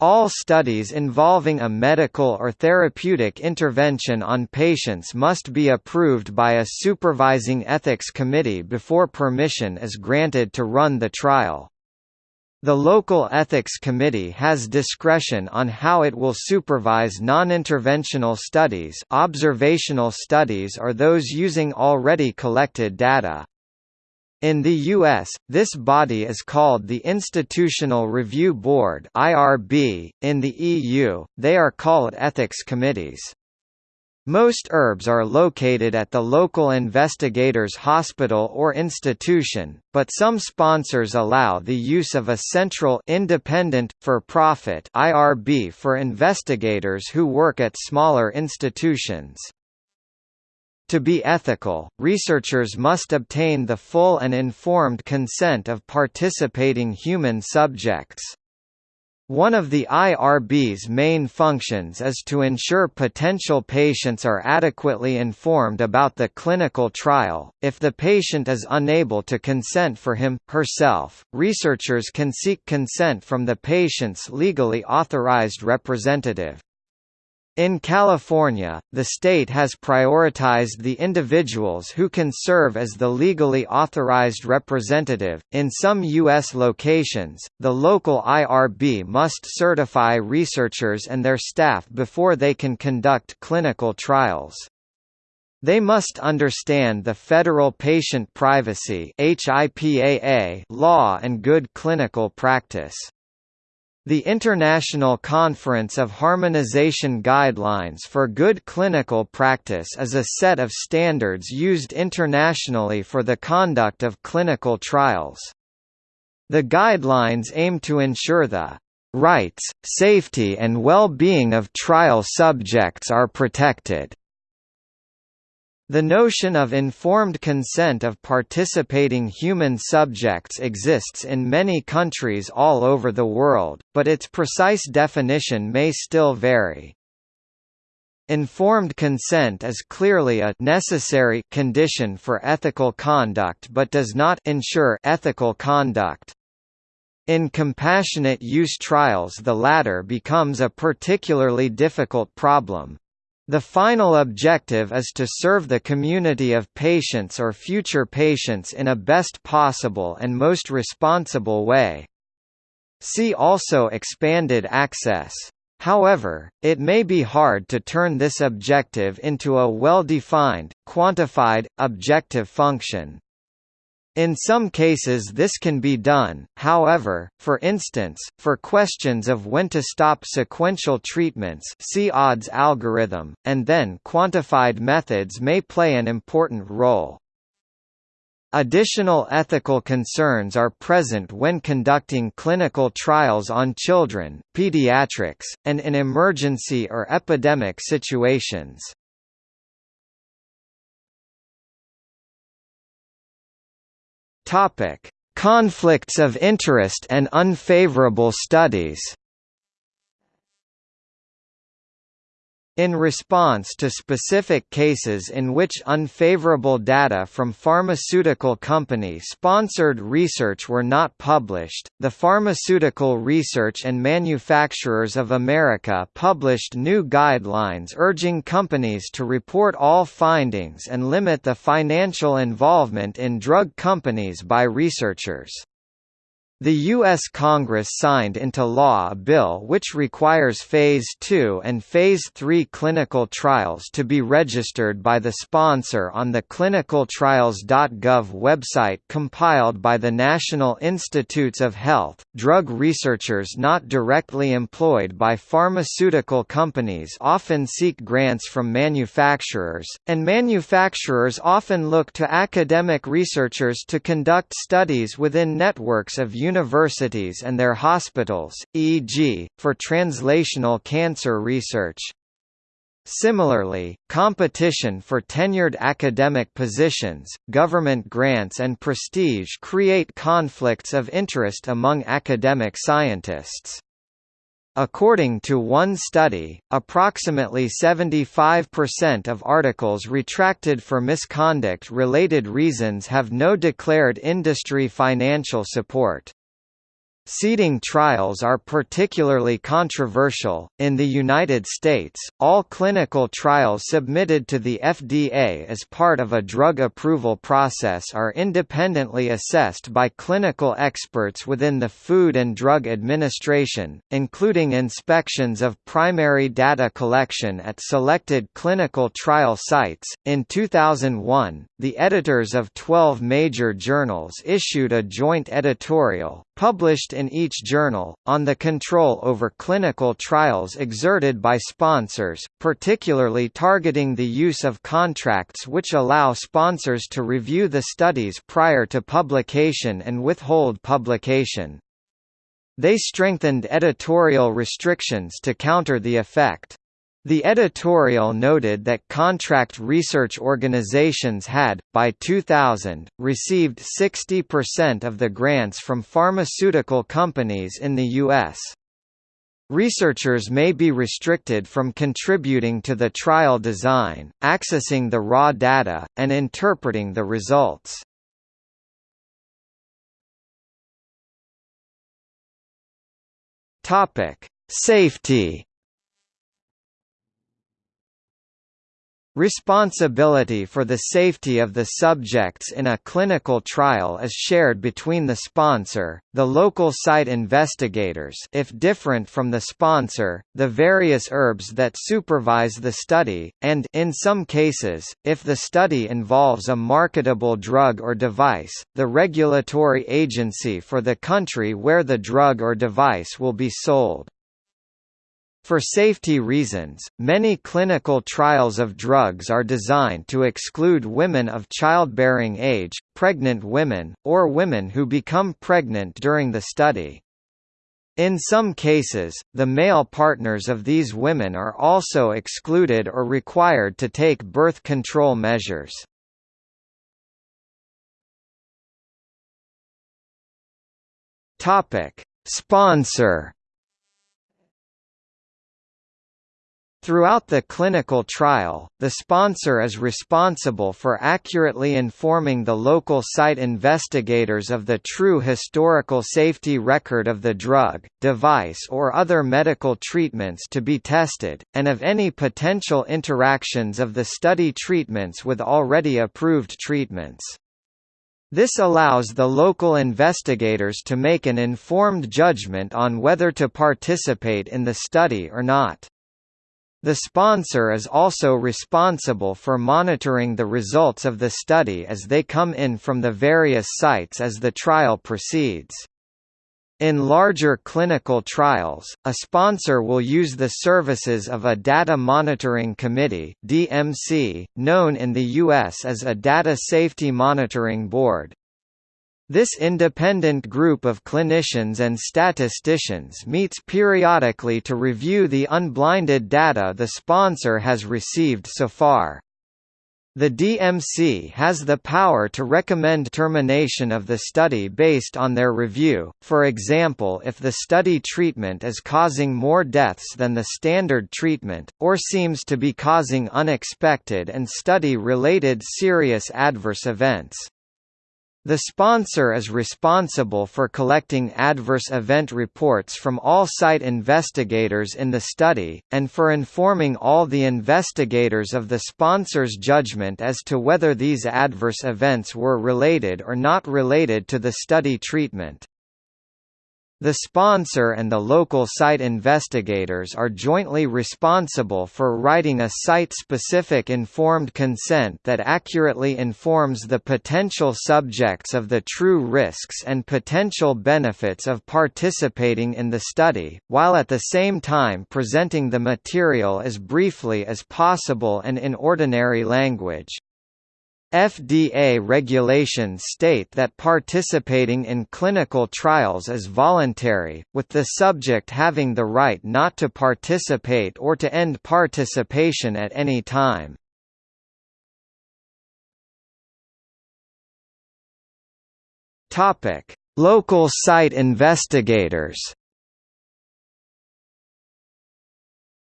All studies involving a medical or therapeutic intervention on patients must be approved by a supervising ethics committee before permission is granted to run the trial. The local ethics committee has discretion on how it will supervise non-interventional studies observational studies or those using already collected data. In the US, this body is called the Institutional Review Board (IRB). In the EU, they are called ethics committees. Most IRBs are located at the local investigator's hospital or institution, but some sponsors allow the use of a central independent, for-profit IRB for investigators who work at smaller institutions. To be ethical, researchers must obtain the full and informed consent of participating human subjects. One of the IRB's main functions is to ensure potential patients are adequately informed about the clinical trial. If the patient is unable to consent for him, herself, researchers can seek consent from the patient's legally authorized representative. In California, the state has prioritized the individuals who can serve as the legally authorized representative. In some U.S. locations, the local IRB must certify researchers and their staff before they can conduct clinical trials. They must understand the Federal Patient Privacy law and good clinical practice. The International Conference of Harmonization Guidelines for Good Clinical Practice is a set of standards used internationally for the conduct of clinical trials. The guidelines aim to ensure the rights, safety and well-being of trial subjects are protected. The notion of informed consent of participating human subjects exists in many countries all over the world, but its precise definition may still vary. Informed consent is clearly a necessary condition for ethical conduct but does not ensure ethical conduct. In compassionate use trials the latter becomes a particularly difficult problem. The final objective is to serve the community of patients or future patients in a best possible and most responsible way. See also expanded access. However, it may be hard to turn this objective into a well-defined, quantified, objective function. In some cases this can be done, however, for instance, for questions of when to stop sequential treatments see odds algorithm, and then quantified methods may play an important role. Additional ethical concerns are present when conducting clinical trials on children, pediatrics, and in emergency or epidemic situations. Topic: Conflicts of interest and unfavorable studies. In response to specific cases in which unfavorable data from pharmaceutical company-sponsored research were not published, the Pharmaceutical Research and Manufacturers of America published new guidelines urging companies to report all findings and limit the financial involvement in drug companies by researchers. The U.S. Congress signed into law a bill which requires Phase 2 and Phase 3 clinical trials to be registered by the sponsor on the clinicaltrials.gov website compiled by the National Institutes of Health. Drug researchers not directly employed by pharmaceutical companies often seek grants from manufacturers, and manufacturers often look to academic researchers to conduct studies within networks of universities and their hospitals, e.g., for translational cancer research. Similarly, competition for tenured academic positions, government grants and prestige create conflicts of interest among academic scientists. According to one study, approximately 75% of articles retracted for misconduct-related reasons have no declared industry financial support. Seeding trials are particularly controversial. In the United States, all clinical trials submitted to the FDA as part of a drug approval process are independently assessed by clinical experts within the Food and Drug Administration, including inspections of primary data collection at selected clinical trial sites. In 2001, the editors of 12 major journals issued a joint editorial, published in each journal, on the control over clinical trials exerted by sponsors, particularly targeting the use of contracts which allow sponsors to review the studies prior to publication and withhold publication. They strengthened editorial restrictions to counter the effect. The editorial noted that contract research organizations had, by 2000, received 60% of the grants from pharmaceutical companies in the U.S. Researchers may be restricted from contributing to the trial design, accessing the raw data, and interpreting the results. Safety Responsibility for the safety of the subjects in a clinical trial is shared between the sponsor, the local site investigators if different from the sponsor, the various IRBs that supervise the study, and in some cases, if the study involves a marketable drug or device, the regulatory agency for the country where the drug or device will be sold. For safety reasons, many clinical trials of drugs are designed to exclude women of childbearing age, pregnant women, or women who become pregnant during the study. In some cases, the male partners of these women are also excluded or required to take birth control measures. Sponsor Throughout the clinical trial, the sponsor is responsible for accurately informing the local site investigators of the true historical safety record of the drug, device or other medical treatments to be tested, and of any potential interactions of the study treatments with already approved treatments. This allows the local investigators to make an informed judgment on whether to participate in the study or not. The sponsor is also responsible for monitoring the results of the study as they come in from the various sites as the trial proceeds. In larger clinical trials, a sponsor will use the services of a Data Monitoring Committee (DMC), known in the US as a Data Safety Monitoring Board. This independent group of clinicians and statisticians meets periodically to review the unblinded data the sponsor has received so far. The DMC has the power to recommend termination of the study based on their review, for example if the study treatment is causing more deaths than the standard treatment, or seems to be causing unexpected and study-related serious adverse events. The sponsor is responsible for collecting adverse event reports from all site investigators in the study, and for informing all the investigators of the sponsor's judgment as to whether these adverse events were related or not related to the study treatment. The sponsor and the local site investigators are jointly responsible for writing a site-specific informed consent that accurately informs the potential subjects of the true risks and potential benefits of participating in the study, while at the same time presenting the material as briefly as possible and in ordinary language. FDA regulations state that participating in clinical trials is voluntary, with the subject having the right not to participate or to end participation at any time. Local site investigators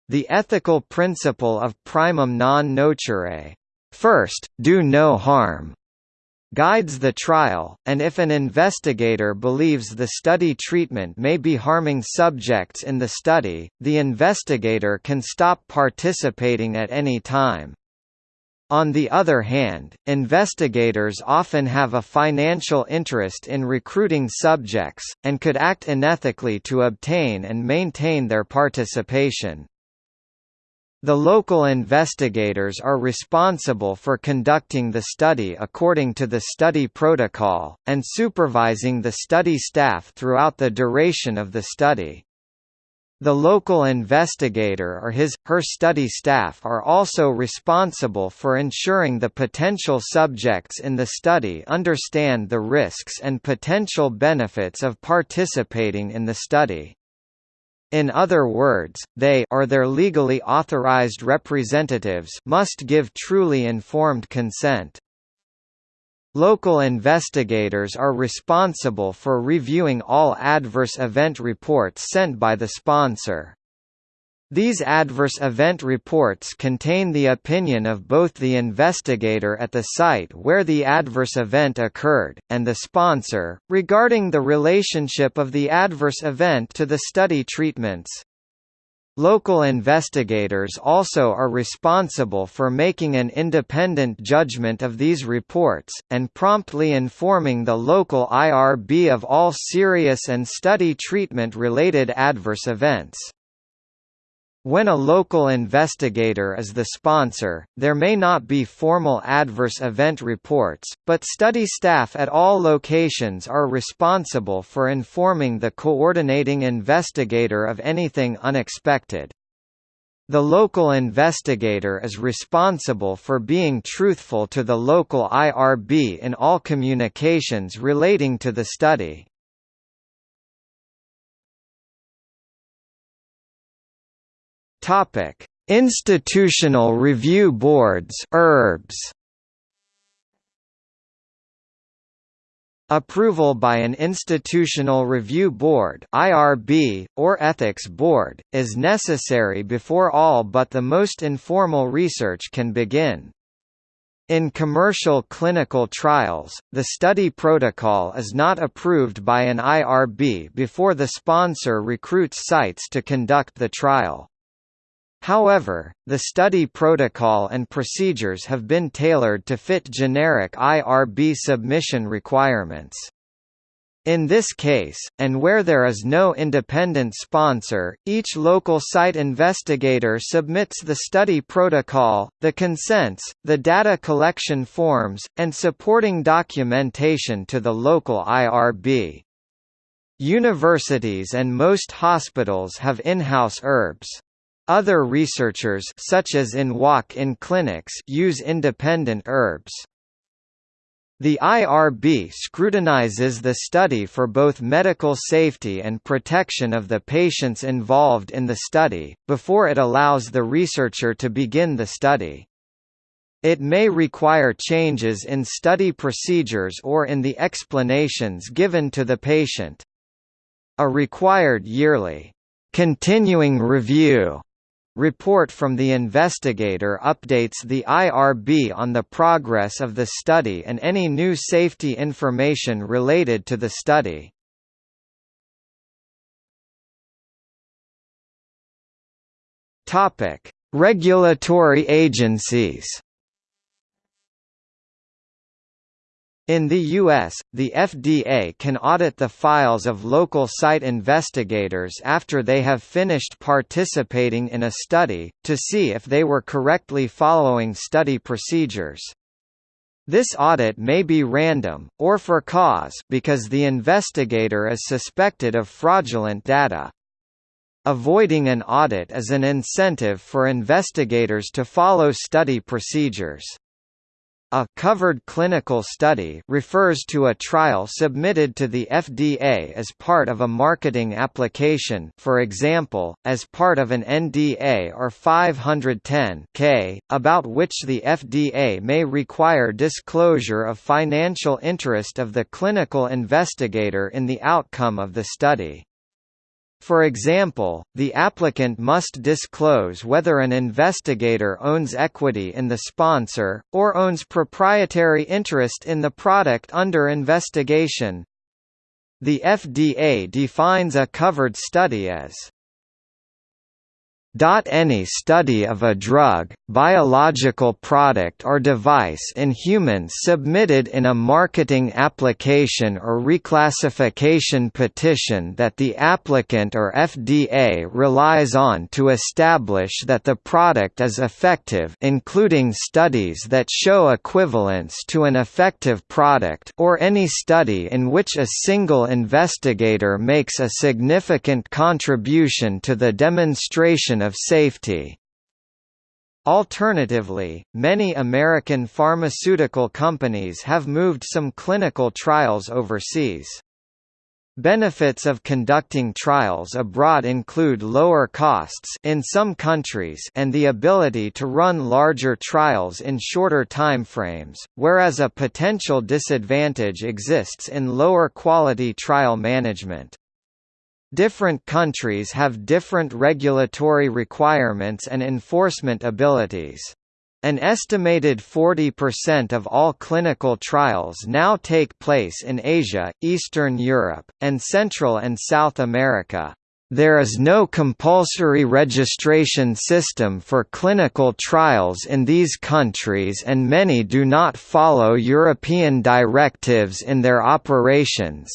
The ethical principle of primum non nocere First, do no harm guides the trial, and if an investigator believes the study treatment may be harming subjects in the study, the investigator can stop participating at any time. On the other hand, investigators often have a financial interest in recruiting subjects, and could act unethically to obtain and maintain their participation. The local investigators are responsible for conducting the study according to the study protocol, and supervising the study staff throughout the duration of the study. The local investigator or his, her study staff are also responsible for ensuring the potential subjects in the study understand the risks and potential benefits of participating in the study. In other words, they or their legally authorized representatives must give truly informed consent. Local investigators are responsible for reviewing all adverse event reports sent by the sponsor. These adverse event reports contain the opinion of both the investigator at the site where the adverse event occurred, and the sponsor, regarding the relationship of the adverse event to the study treatments. Local investigators also are responsible for making an independent judgment of these reports, and promptly informing the local IRB of all serious and study treatment-related adverse events. When a local investigator is the sponsor, there may not be formal adverse event reports, but study staff at all locations are responsible for informing the coordinating investigator of anything unexpected. The local investigator is responsible for being truthful to the local IRB in all communications relating to the study. Topic: Institutional Review Boards (IRBs). Approval by an Institutional Review Board (IRB) or Ethics Board is necessary before all but the most informal research can begin. In commercial clinical trials, the study protocol is not approved by an IRB before the sponsor recruits sites to conduct the trial. However, the study protocol and procedures have been tailored to fit generic IRB submission requirements. In this case, and where there is no independent sponsor, each local site investigator submits the study protocol, the consents, the data collection forms, and supporting documentation to the local IRB. Universities and most hospitals have in-house IRBs. Other researchers such as in walk-in clinics use independent IRBs. The IRB scrutinizes the study for both medical safety and protection of the patients involved in the study, before it allows the researcher to begin the study. It may require changes in study procedures or in the explanations given to the patient. A required yearly, continuing review report from the investigator updates the IRB on the progress of the study and any new safety information related to the study. Regulatory agencies. In the U.S., the FDA can audit the files of local site investigators after they have finished participating in a study, to see if they were correctly following study procedures. This audit may be random, or for cause because the investigator is suspected of fraudulent data. Avoiding an audit is an incentive for investigators to follow study procedures. A covered clinical study refers to a trial submitted to the FDA as part of a marketing application for example, as part of an NDA or 510 about which the FDA may require disclosure of financial interest of the clinical investigator in the outcome of the study. For example, the applicant must disclose whether an investigator owns equity in the sponsor, or owns proprietary interest in the product under investigation. The FDA defines a covered study as any study of a drug, biological product or device in humans submitted in a marketing application or reclassification petition that the applicant or FDA relies on to establish that the product is effective including studies that show equivalence to an effective product or any study in which a single investigator makes a significant contribution to the demonstration of safety. Alternatively, many American pharmaceutical companies have moved some clinical trials overseas. Benefits of conducting trials abroad include lower costs in some countries and the ability to run larger trials in shorter timeframes, whereas a potential disadvantage exists in lower quality trial management. Different countries have different regulatory requirements and enforcement abilities. An estimated 40% of all clinical trials now take place in Asia, Eastern Europe, and Central and South America. There is no compulsory registration system for clinical trials in these countries and many do not follow European directives in their operations.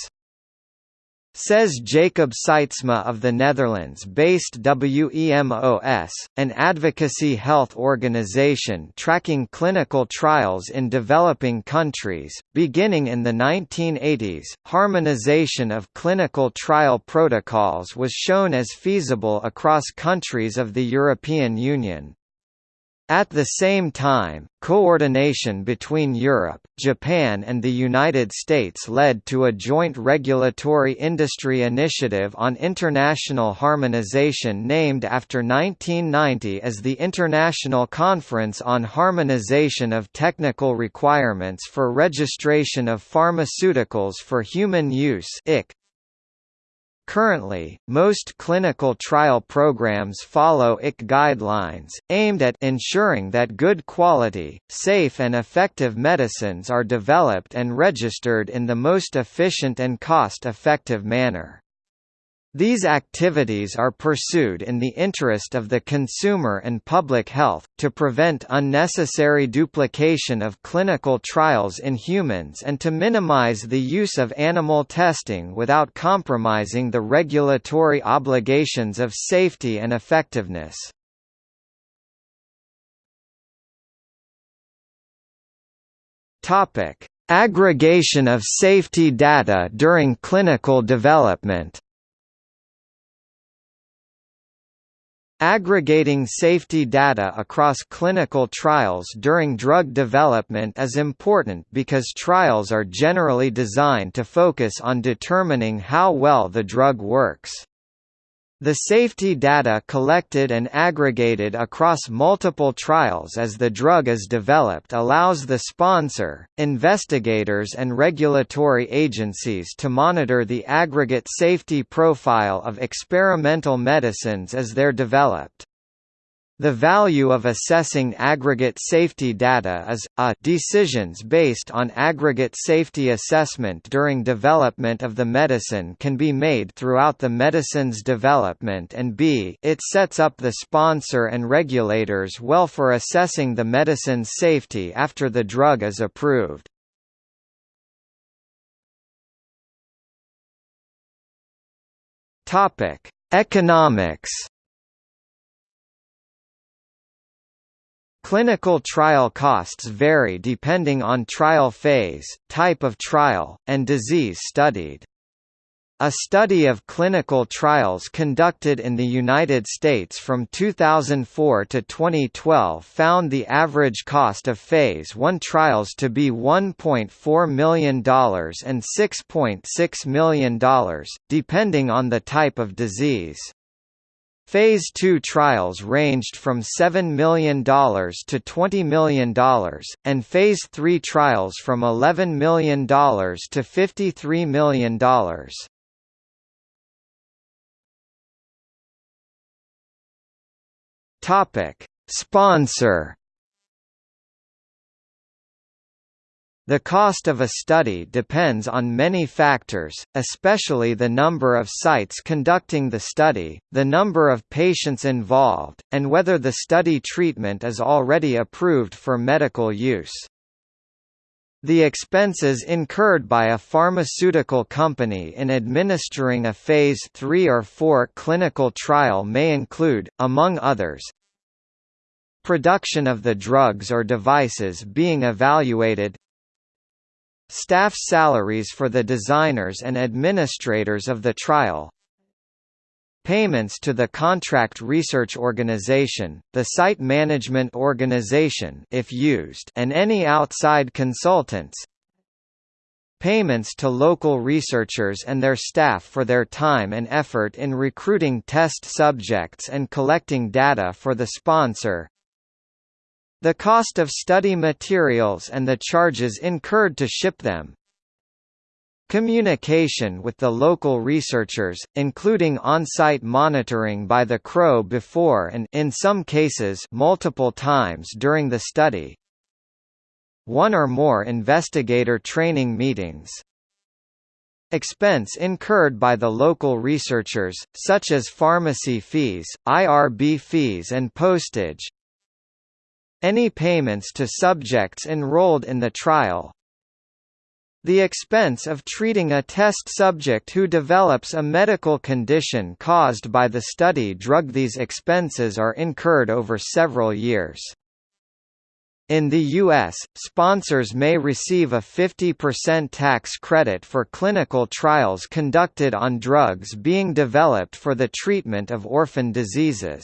Says Jacob Sijtsma of the Netherlands-based WEMOS, an advocacy health organization tracking clinical trials in developing countries. Beginning in the 1980s, harmonization of clinical trial protocols was shown as feasible across countries of the European Union. At the same time, coordination between Europe, Japan and the United States led to a joint regulatory industry initiative on international harmonization named after 1990 as the International Conference on Harmonization of Technical Requirements for Registration of Pharmaceuticals for Human Use. Currently, most clinical trial programs follow IC guidelines, aimed at ensuring that good quality, safe and effective medicines are developed and registered in the most efficient and cost-effective manner. These activities are pursued in the interest of the consumer and public health, to prevent unnecessary duplication of clinical trials in humans and to minimize the use of animal testing without compromising the regulatory obligations of safety and effectiveness. Aggregation of safety data during clinical development Aggregating safety data across clinical trials during drug development is important because trials are generally designed to focus on determining how well the drug works. The safety data collected and aggregated across multiple trials as the drug is developed allows the sponsor, investigators and regulatory agencies to monitor the aggregate safety profile of experimental medicines as they're developed. The value of assessing aggregate safety data is, a decisions based on aggregate safety assessment during development of the medicine can be made throughout the medicine's development and b it sets up the sponsor and regulators well for assessing the medicine's safety after the drug is approved. Economics Clinical trial costs vary depending on trial phase, type of trial, and disease studied. A study of clinical trials conducted in the United States from 2004 to 2012 found the average cost of Phase 1 trials to be $1.4 million and $6.6 million, depending on the type of disease. Phase 2 trials ranged from $7 million to $20 million, and Phase 3 trials from $11 million to $53 million. Topic: Sponsor The cost of a study depends on many factors, especially the number of sites conducting the study, the number of patients involved, and whether the study treatment is already approved for medical use. The expenses incurred by a pharmaceutical company in administering a Phase 3 or 4 clinical trial may include, among others, production of the drugs or devices being evaluated Staff salaries for the designers and administrators of the trial Payments to the contract research organization, the site management organization if used and any outside consultants Payments to local researchers and their staff for their time and effort in recruiting test subjects and collecting data for the sponsor the cost of study materials and the charges incurred to ship them. Communication with the local researchers, including on-site monitoring by the CRO before and in some cases multiple times during the study. One or more investigator training meetings. Expense incurred by the local researchers, such as pharmacy fees, IRB fees and postage, any payments to subjects enrolled in the trial. The expense of treating a test subject who develops a medical condition caused by the study drug These expenses are incurred over several years. In the U.S., sponsors may receive a 50% tax credit for clinical trials conducted on drugs being developed for the treatment of orphan diseases.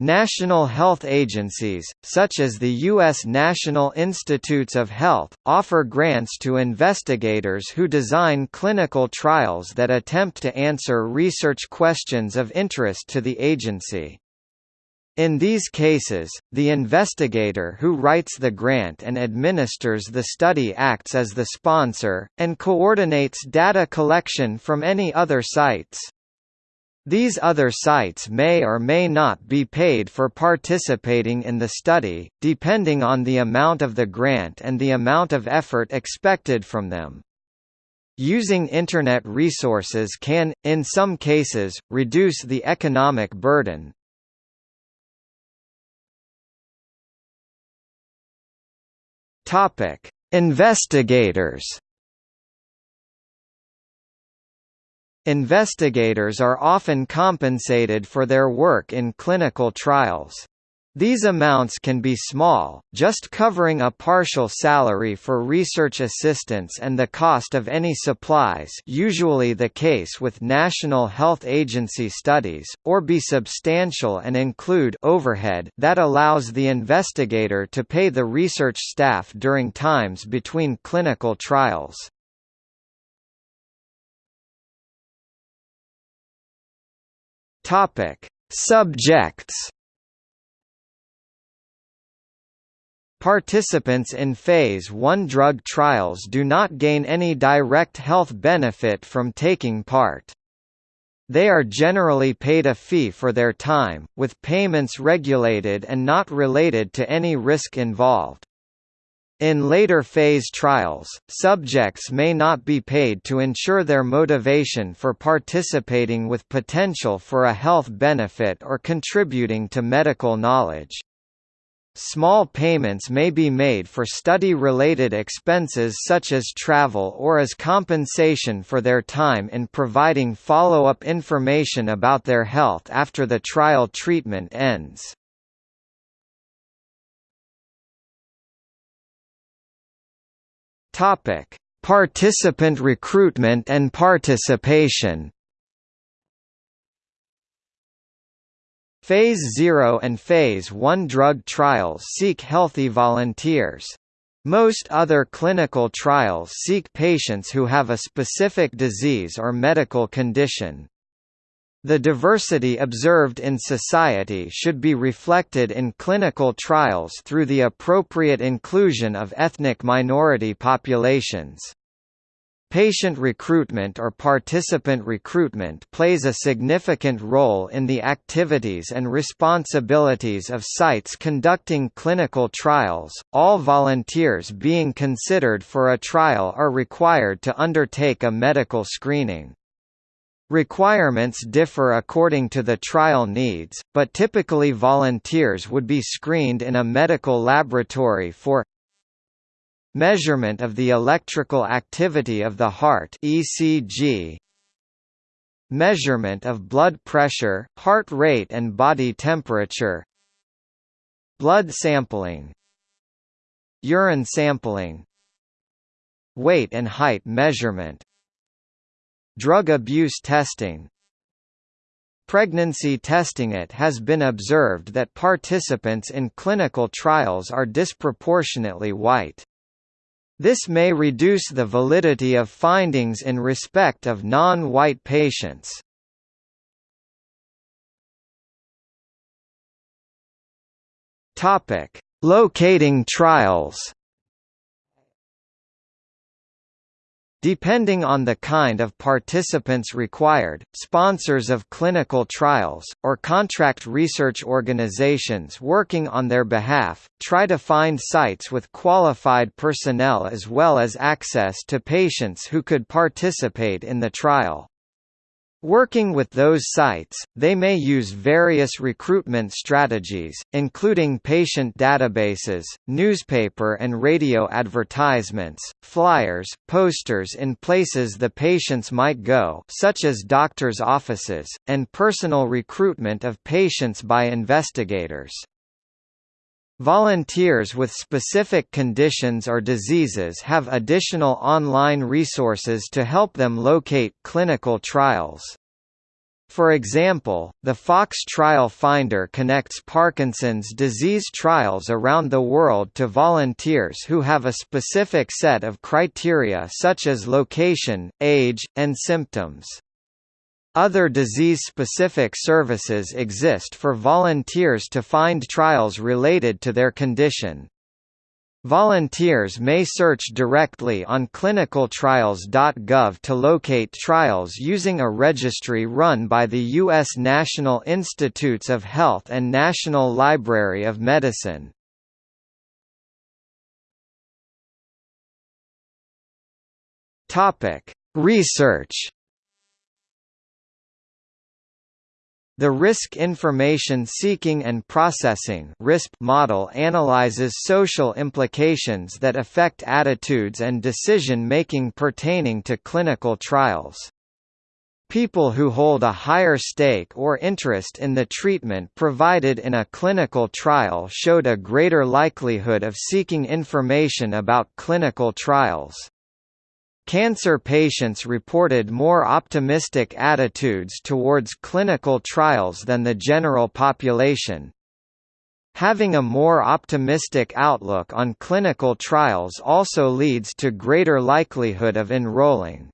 National health agencies, such as the U.S. National Institutes of Health, offer grants to investigators who design clinical trials that attempt to answer research questions of interest to the agency. In these cases, the investigator who writes the grant and administers the study acts as the sponsor, and coordinates data collection from any other sites. These other sites may or may not be paid for participating in the study, depending on the amount of the grant and the amount of effort expected from them. Using Internet resources can, in some cases, reduce the economic burden. Investigators Investigators are often compensated for their work in clinical trials. These amounts can be small, just covering a partial salary for research assistants and the cost of any supplies usually the case with National Health Agency studies, or be substantial and include overhead that allows the investigator to pay the research staff during times between clinical trials. Topic: Subjects. Participants in Phase 1 drug trials do not gain any direct health benefit from taking part. They are generally paid a fee for their time, with payments regulated and not related to any risk involved. In later phase trials, subjects may not be paid to ensure their motivation for participating with potential for a health benefit or contributing to medical knowledge. Small payments may be made for study-related expenses such as travel or as compensation for their time in providing follow-up information about their health after the trial treatment ends. Topic: Participant recruitment and participation. Phase 0 and Phase 1 drug trials seek healthy volunteers. Most other clinical trials seek patients who have a specific disease or medical condition. The diversity observed in society should be reflected in clinical trials through the appropriate inclusion of ethnic minority populations. Patient recruitment or participant recruitment plays a significant role in the activities and responsibilities of sites conducting clinical trials. All volunteers being considered for a trial are required to undertake a medical screening. Requirements differ according to the trial needs, but typically volunteers would be screened in a medical laboratory for measurement of the electrical activity of the heart ECG, measurement of blood pressure, heart rate and body temperature, blood sampling, urine sampling, weight and height measurement, Drug abuse testing Pregnancy testing It has been observed that participants in clinical trials are disproportionately white. This may reduce the validity of findings in respect of non-white patients. Locating trials Depending on the kind of participants required, sponsors of clinical trials, or contract research organizations working on their behalf, try to find sites with qualified personnel as well as access to patients who could participate in the trial. Working with those sites, they may use various recruitment strategies, including patient databases, newspaper and radio advertisements, flyers, posters in places the patients might go such as doctors' offices, and personal recruitment of patients by investigators. Volunteers with specific conditions or diseases have additional online resources to help them locate clinical trials. For example, the Fox Trial Finder connects Parkinson's disease trials around the world to volunteers who have a specific set of criteria such as location, age, and symptoms. Other disease-specific services exist for volunteers to find trials related to their condition. Volunteers may search directly on clinicaltrials.gov to locate trials using a registry run by the U.S. National Institutes of Health and National Library of Medicine. Research The Risk Information Seeking and Processing model analyzes social implications that affect attitudes and decision-making pertaining to clinical trials. People who hold a higher stake or interest in the treatment provided in a clinical trial showed a greater likelihood of seeking information about clinical trials. Cancer patients reported more optimistic attitudes towards clinical trials than the general population. Having a more optimistic outlook on clinical trials also leads to greater likelihood of enrolling.